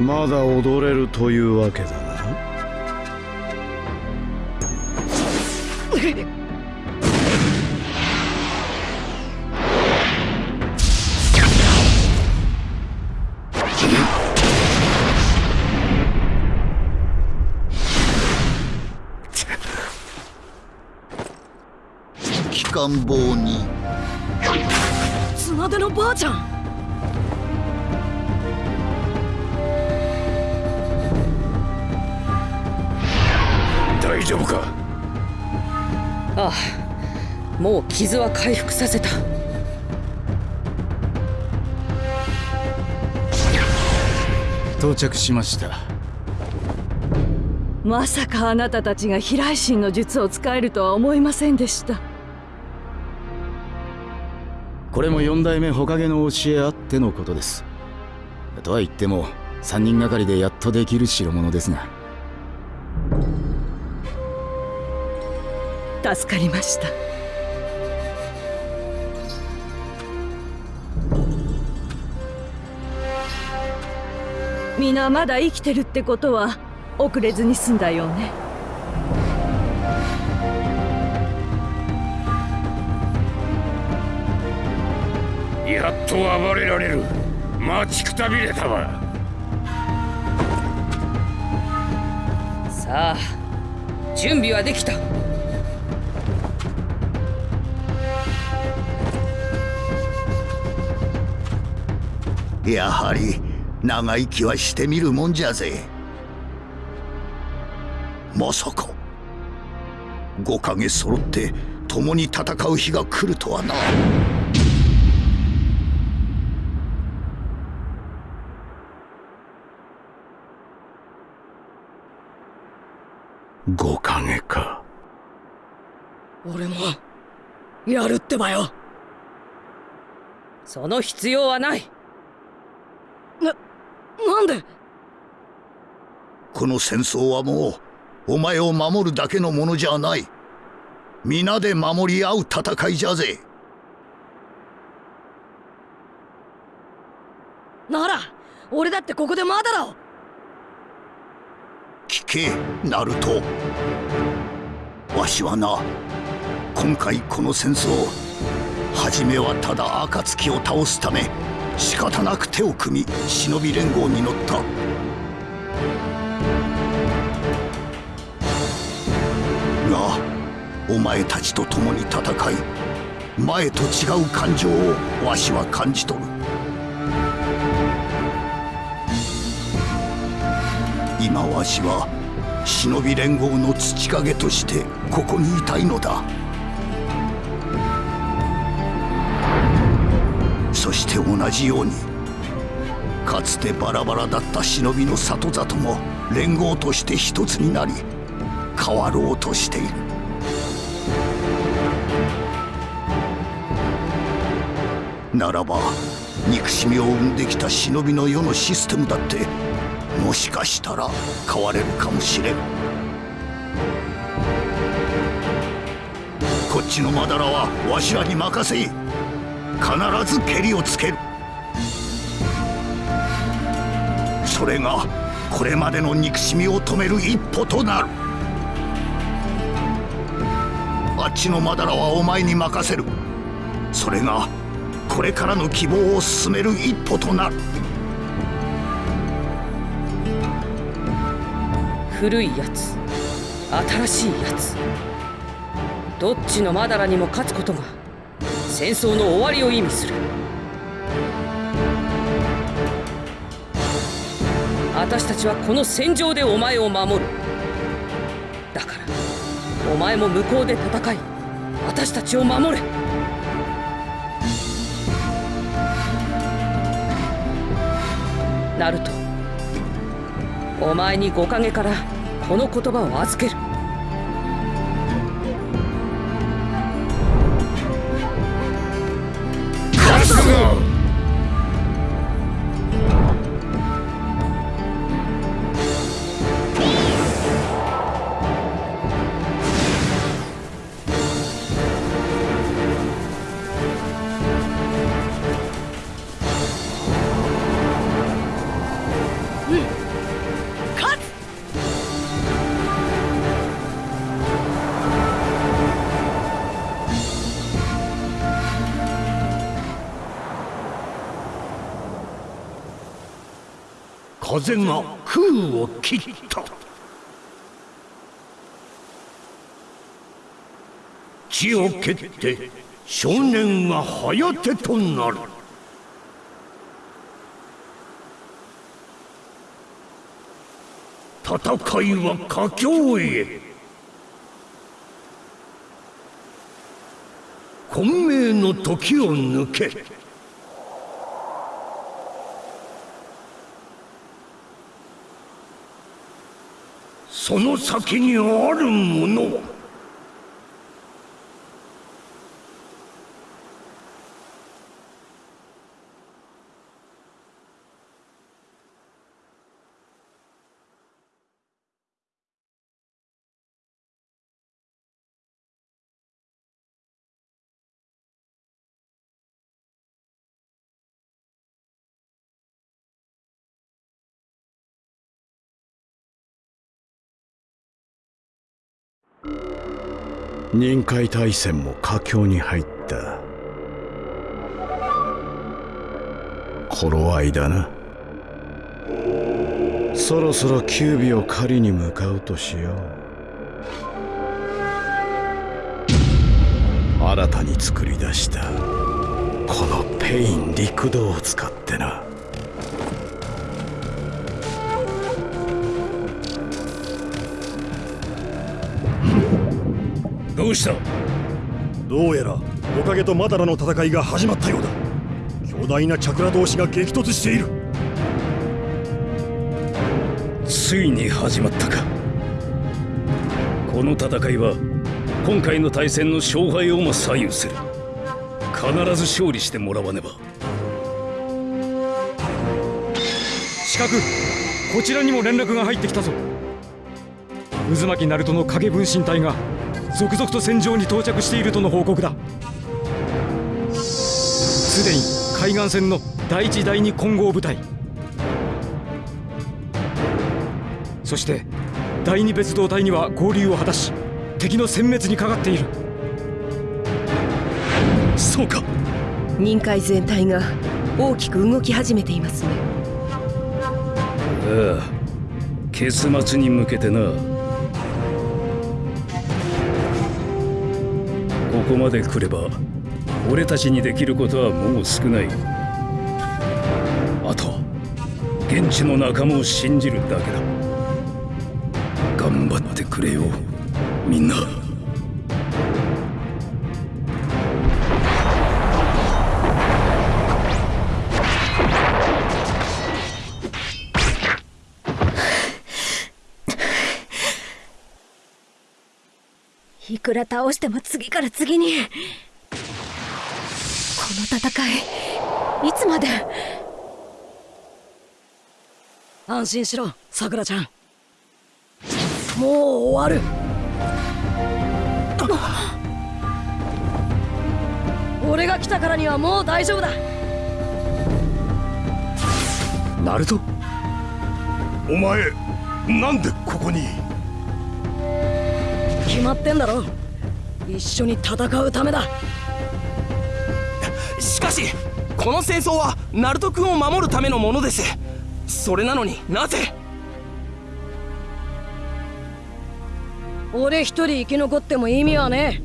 まだ踊れるというわけだな 機関棒に。綱手のばあちゃん。大丈夫か？ああもう傷は回復させた。到着しました。まさかあなたたちが飛来神の術を使えるとは思いませんでしたこれも四代目火影の教えあってのことです。とは言っても3人がかりでやっとできる代物ですが。助かりました。皆まだ生きてるってことは遅れずに済んだよね。やっと暴れられる。待ちくたびれたわ。さあ準備はできた。やはり長生きはしてみるもんじゃぜ。まさか。五影揃って共に戦う日が来るとはな五影か俺もやるってばよ。その必要はない。ななんで？この戦争はもうお前を守るだけのものじゃない。皆で守り合う戦いじゃぜ。なら俺だってここでマダラを聞けナルト。わしはな今回この戦争初めはただ暁を倒すため仕方なく手を組み忍び連合に乗った。がお前たちと共に戦い前と違う感情をわしは感じ取る。今わしは忍び連合の土影としてここにいたいのだ。そして同じようにかつてバラバラだった忍びの里里も連合として一つになり変わろうとしている。ならば憎しみを生んできた忍びの世のシステムだってもしかしたら変われるかもしれん。こっちのまだらはわしらに任せい。必ず蹴りをつける。それがこれまでの憎しみを止める一歩となる。あっちのまだらはお前に任せる。それがこれからの希望を進める一歩となる。古いやつ。新しいやつ。どっちのマダラにも勝つことが戦争の終わりを意味する。私たちはこの戦場でお前を守る。だからお前も向こうで戦い私たちを守れ。ナルトお前に五影からこの言葉を預ける。風が空を切った。地を蹴って少年が早手となる。戦いは佳境へ。混迷の時を抜け。その先にあるものは。忍界大戦も佳境に入った。頃合いだな。そろそろ九尾を狩りに向かうとしよう。新たに作り出したこのペイン六道を使ってな。どうしたどうやらおかげとマダラの戦いが始まったようだ。巨大なチャクラ同士が激突している。ついに始まったか。この戦いは今回の対戦の勝敗をも左右する。必ず勝利してもらわねば。四角こちらにも連絡が入ってきたぞ。渦巻ナルトの影分身隊が続々と戦場に到着しているとの報告だ。すでに海岸線の第一第二混合部隊。そして第二別動隊には合流を果たし敵の殲滅にかかっている。そうか。任海全体が大きく動き始めていますね。ああ結末に向けてなここまで来れば俺たちにできることはもう少ない。あと現地の仲間を信じるだけだ。頑張ってくれよみんな。くら倒しても次から次に。この戦いいつまで？安心しろさくらちゃん。もう終わる。俺が来たからにはもう大丈夫だ。ナルト？お前なんでここに？決まってんだろ一緒に戦うためだ。しかしこの戦争はナルト君を守るためのものです。それなのになぜ？俺一人生き残っても意味はね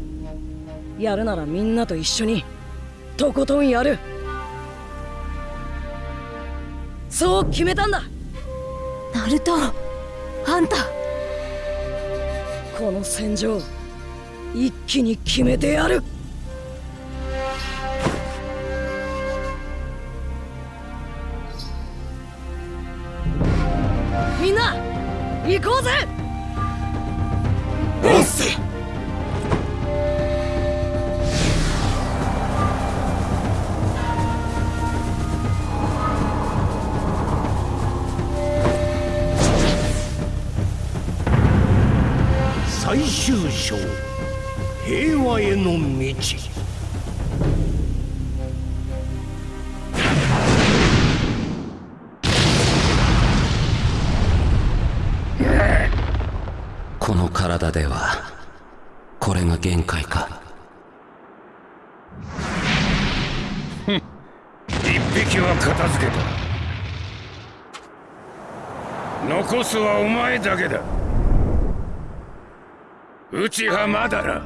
え。やるならみんなと一緒にとことんやる。そう決めたんだ。ナルトあんた。この戦場一気に決めてやる。みんな行こうぜ！の体ではこれが限界か。一匹は片付けた。残すはお前だけだ。内葉まだら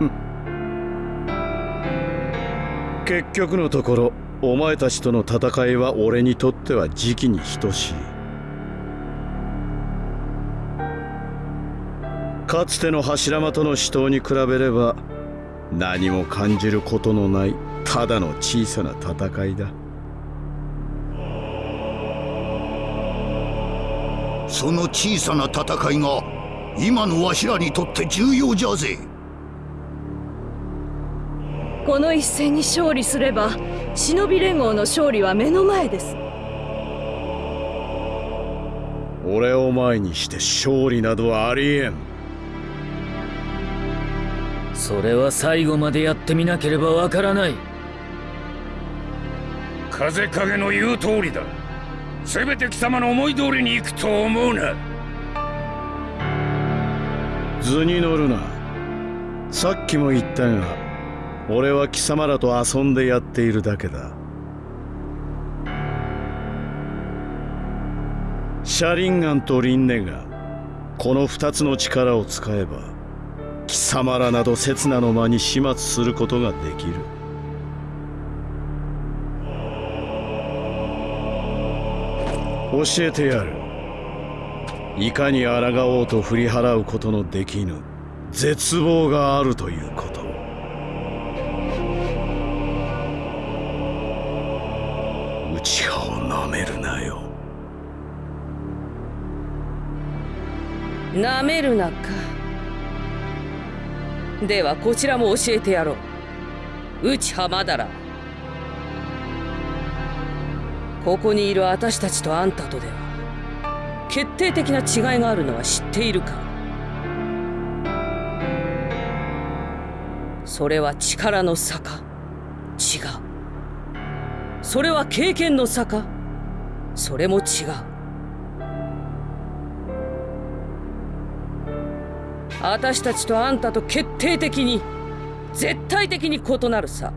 結局のところお前たちとの戦いは俺にとっては時期に等しいかつての柱間との死闘に比べれば何も感じることのないただの小さな戦いだ。その小さな戦いが今のわしらにとって重要じゃぜ。この一戦に勝利すれば忍び連合の勝利は目の前です。俺を前にして勝利などはありえんそれは最後までやってみなければわからない。風影の言う通りだ。せめて貴様の思い通りに行くと思うな。図に乗るな。さっきも言ったが俺は貴様らと遊んでやっているだけだ。シャリンガンとリンネがこの2つの力を使えば貴様らなど刹那の間に始末することができる。教えてやる。いかに抗おうと振り払うことのできぬ絶望があるということ。内葉をなめるなよ。なめるなか。ではこちらも教えてやろう。内葉まだら。ここにいる私たちとあんたとでは決定的な違いがあるのは知っているか。それは力の差か。違う。それは経験の差か。それも違う。私たちとあんたと決定的に絶対的に異なるさ。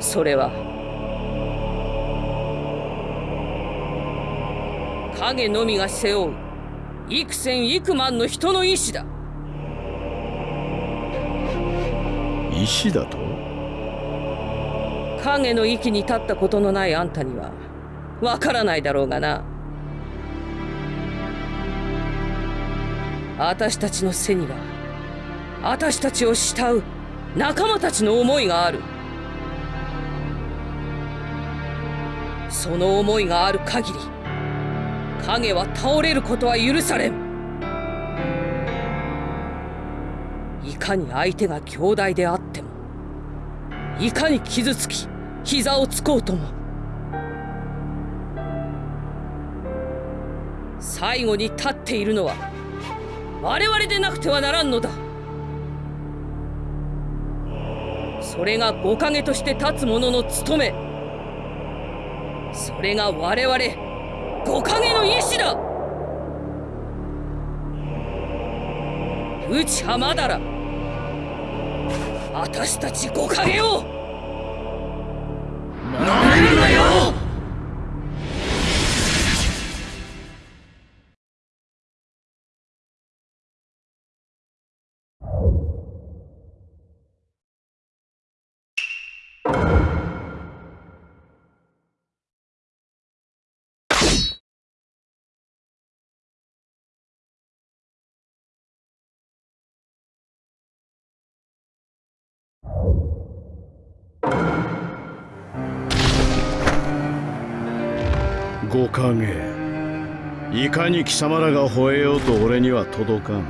それは影のみが背負う幾千幾万の人の意志だ。意志だと？影の域に立ったことのないあんたにはわからないだろうがな私たちの背には私たちを慕う仲間たちの思いがある。その思いがある限り影は倒れることは許されん。いかに相手が強大であってもいかに傷つき膝をつこうとも最後に立っているのは我々でなくてはならんのだ。それが五影として立つ者の務め。それが我々五影の意志だ。内浜だら私たち五影を。なめるなよ。五影いかに貴様らが吠えようと俺には届かん。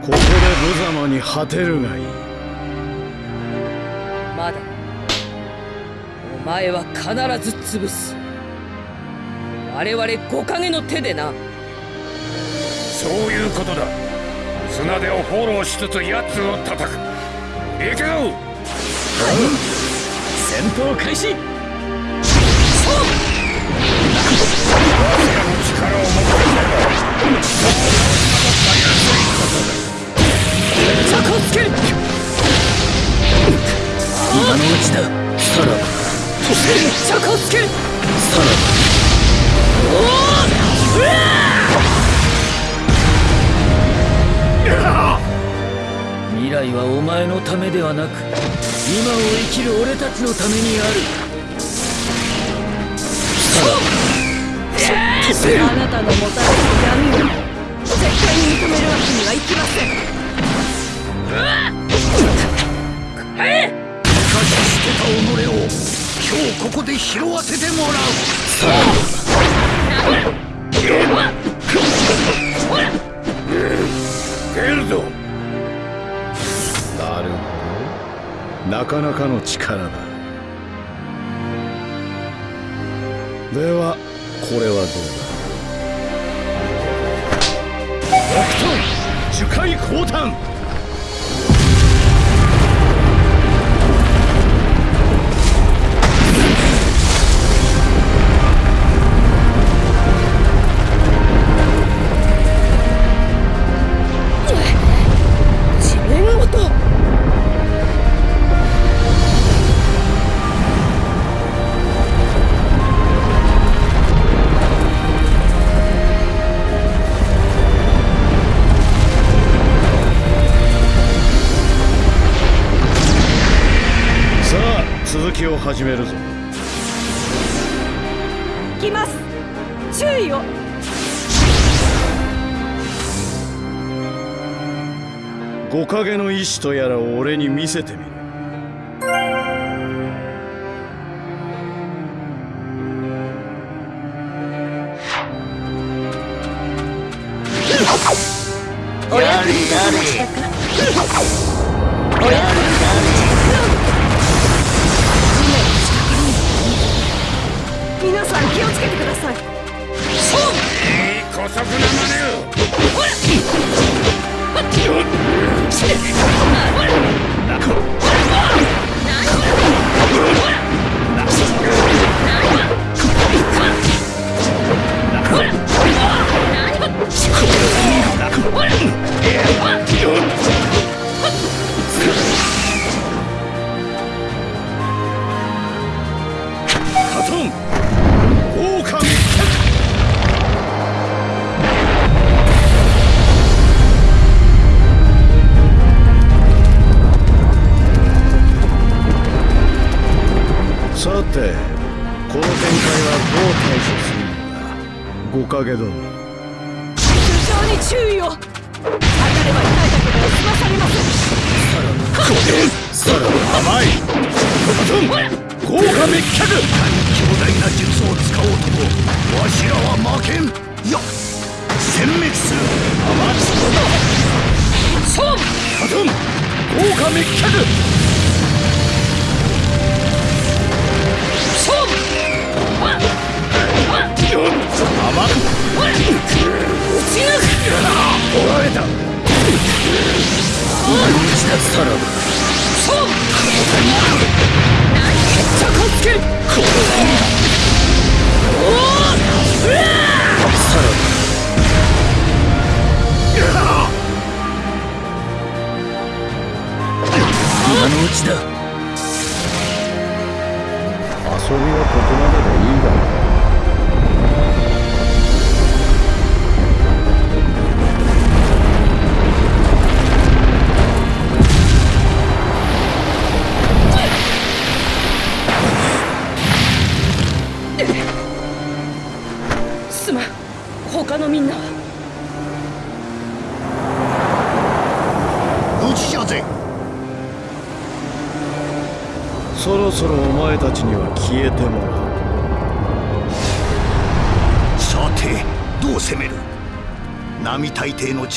ここで無様に果てるがいい。まだお前は必ず潰す。我々五影の手でな。そういうことだ。砂手をフォローしつつ奴を叩く。行くぞ戦闘開始未来はお前のためではなく今を生きる俺たちのためにあるあなたのもたらす闇を絶対に認めるわけにはいきませんえ生かし捨てた己を今日ここで拾わせてもらう。さあ。ほら出るぞなるほどなかなかの力だではこれはどうだ？北斗樹海降誕。とやらを俺に見せてみろ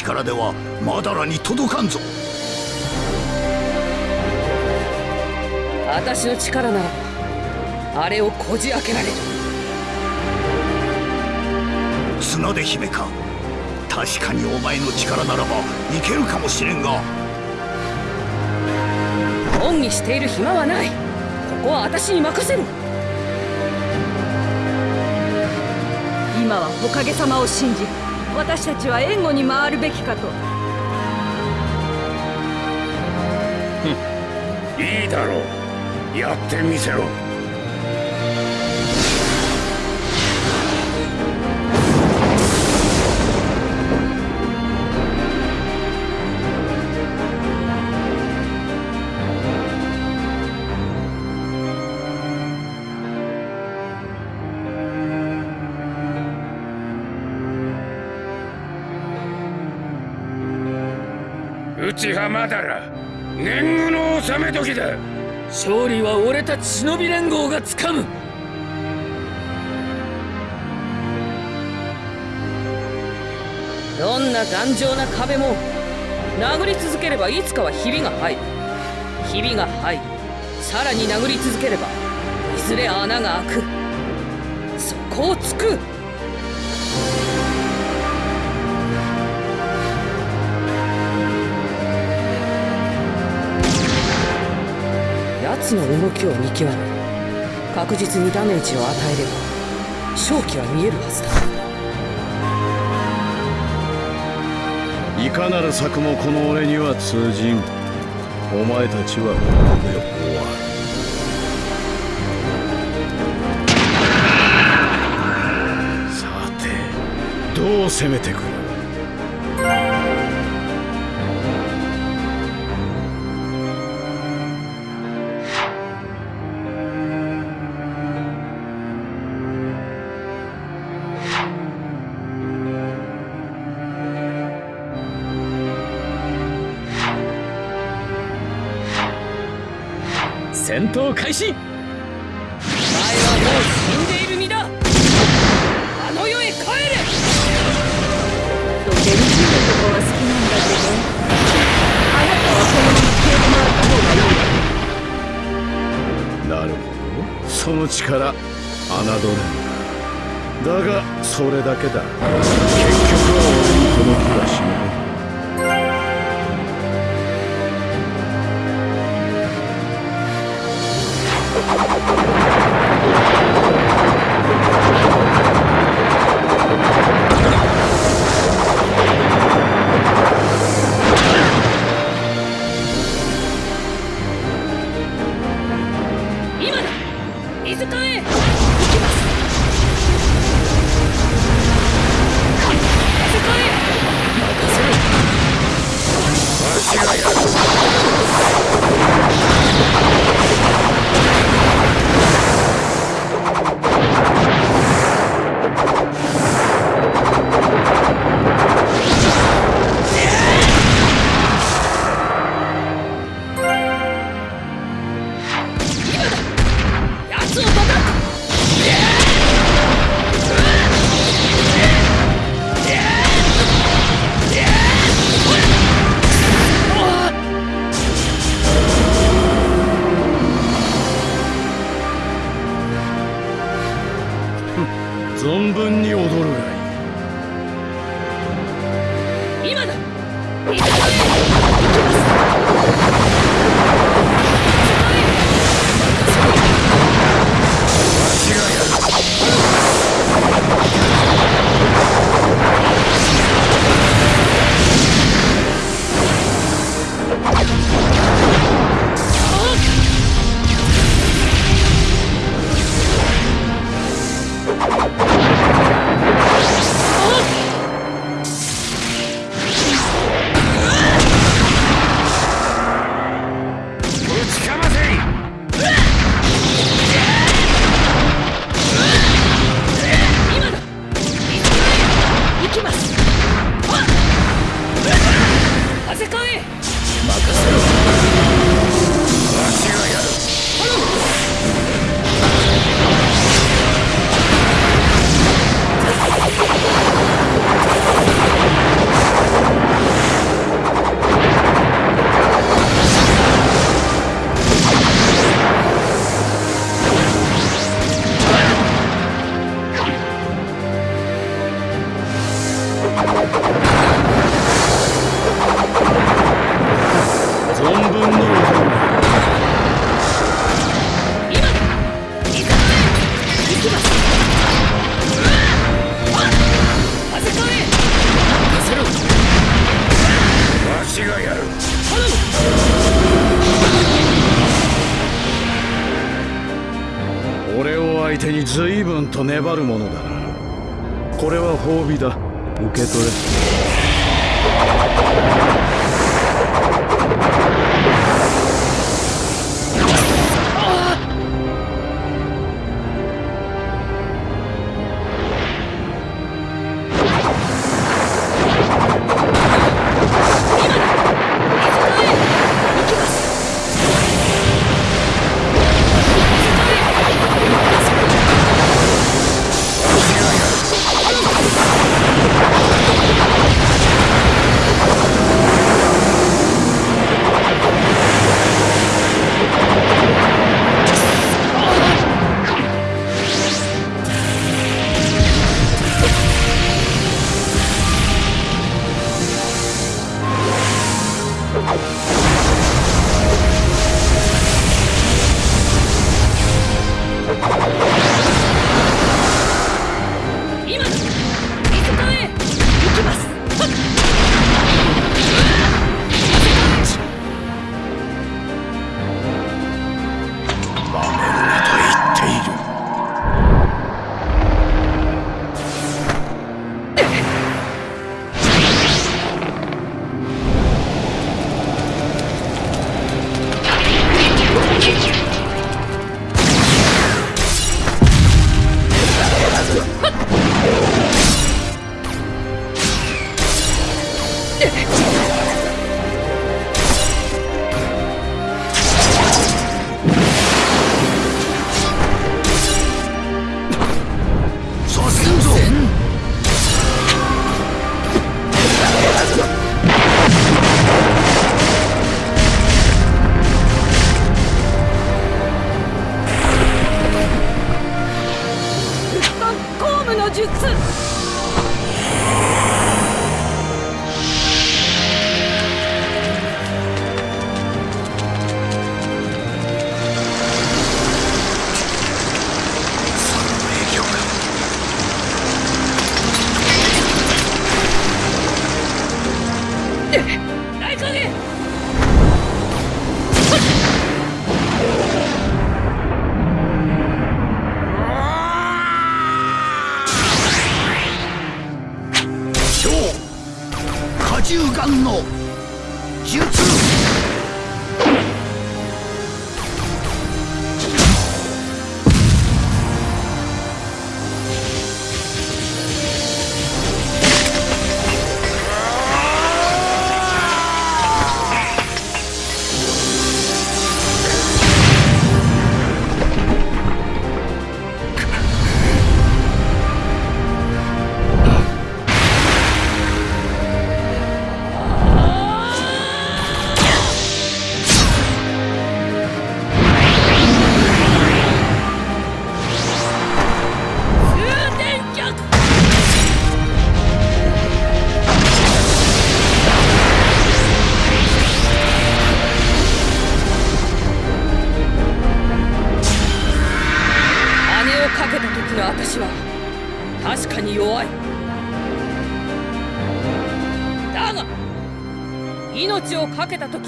力ではまだらに届かんぞ。私の力ならばあれをこじ開けられる。綱で姫か。確かにお前の力ならばいけるかもしれんが。恩にしている暇はない。ここは私に任せろ。今はおかげさまを信じ私たちは援護に回るべきかと。いいだろう。やってみせろ。内浜だら年貢の納め時だ。勝利は俺たち忍び連合がつかむ。どんな頑丈な壁も殴り続ければいつかはひびが入る。ひびが入りさらに殴り続ければいずれ穴が開く。そこを突く。奴の動きを見極め確実にダメージを与えれば勝機は見えるはずだ。いかなる策もこの俺には通じん。お前たちはここで終わるさてどう攻めてく戦闘開始。お前はもう死んでいる身だ。あの世へ帰れ。とてもいいとこは好きなんだけど。あなたはこのまま消えてもらった方がいいわなるほど。その力侮れんだがそれだけだ。結局は俺に届くがしない粘るも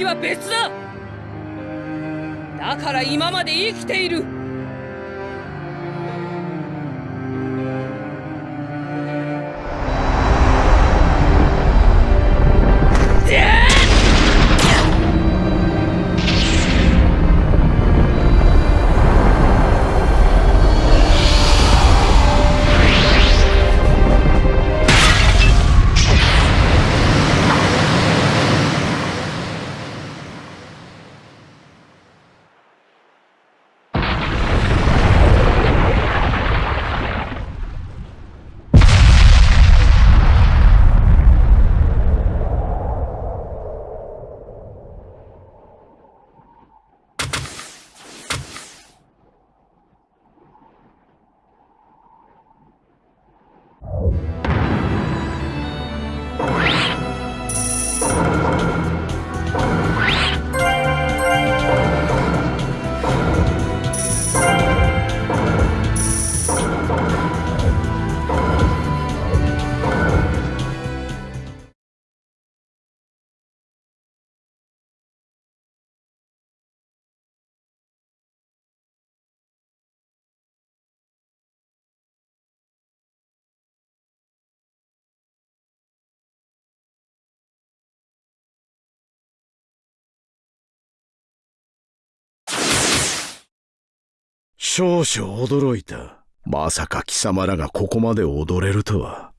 は別少々驚いた。まさか貴様らがここまで踊れるとは。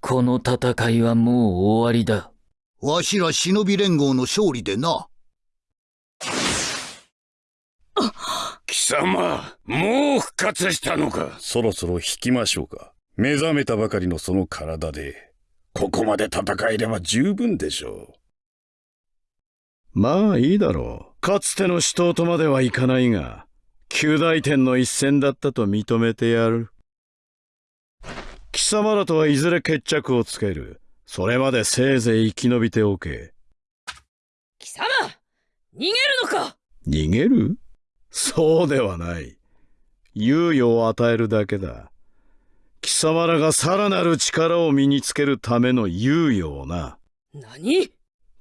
この戦いはもう終わりだ。わしら忍び連合の勝利でな。貴様もう復活したのかそろそろ引きましょうか。目覚めたばかりのその体で、ここまで戦えれば十分でしょまあいいだろう。かつての死闘とまではいかないが、九大天の一戦だったと認めてやる。貴様らとはいずれ決着をつける。それまでせいぜい生き延びておけ。貴様逃げるのか？逃げる？そうではない。猶予を与えるだけだ。貴様らがさらなる力を身につけるための猶予をな。何？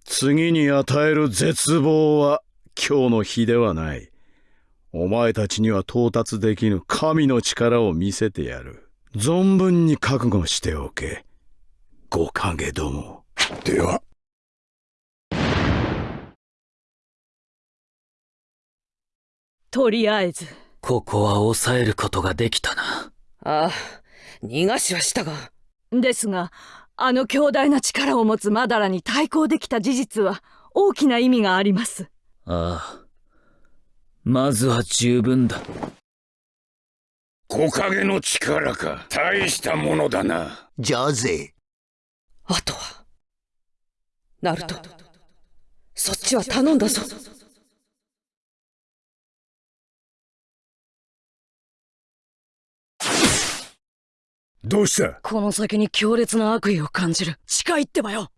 次に与える絶望は今日の日ではない。お前たちには到達できぬ神の力を見せてやる。存分に覚悟しておけ。五影ども。では。とりあえず。ここは抑えることができたな。ああ、逃がしはしたが。ですが、あの強大な力を持つマダラに対抗できた事実は大きな意味があります。ああ。まずは十分だ。木陰の力か。大したものだな。じゃあぜ。あとは。ナルト。そっちは頼んだぞ。どうした？この先に強烈な悪意を感じる近いってばよ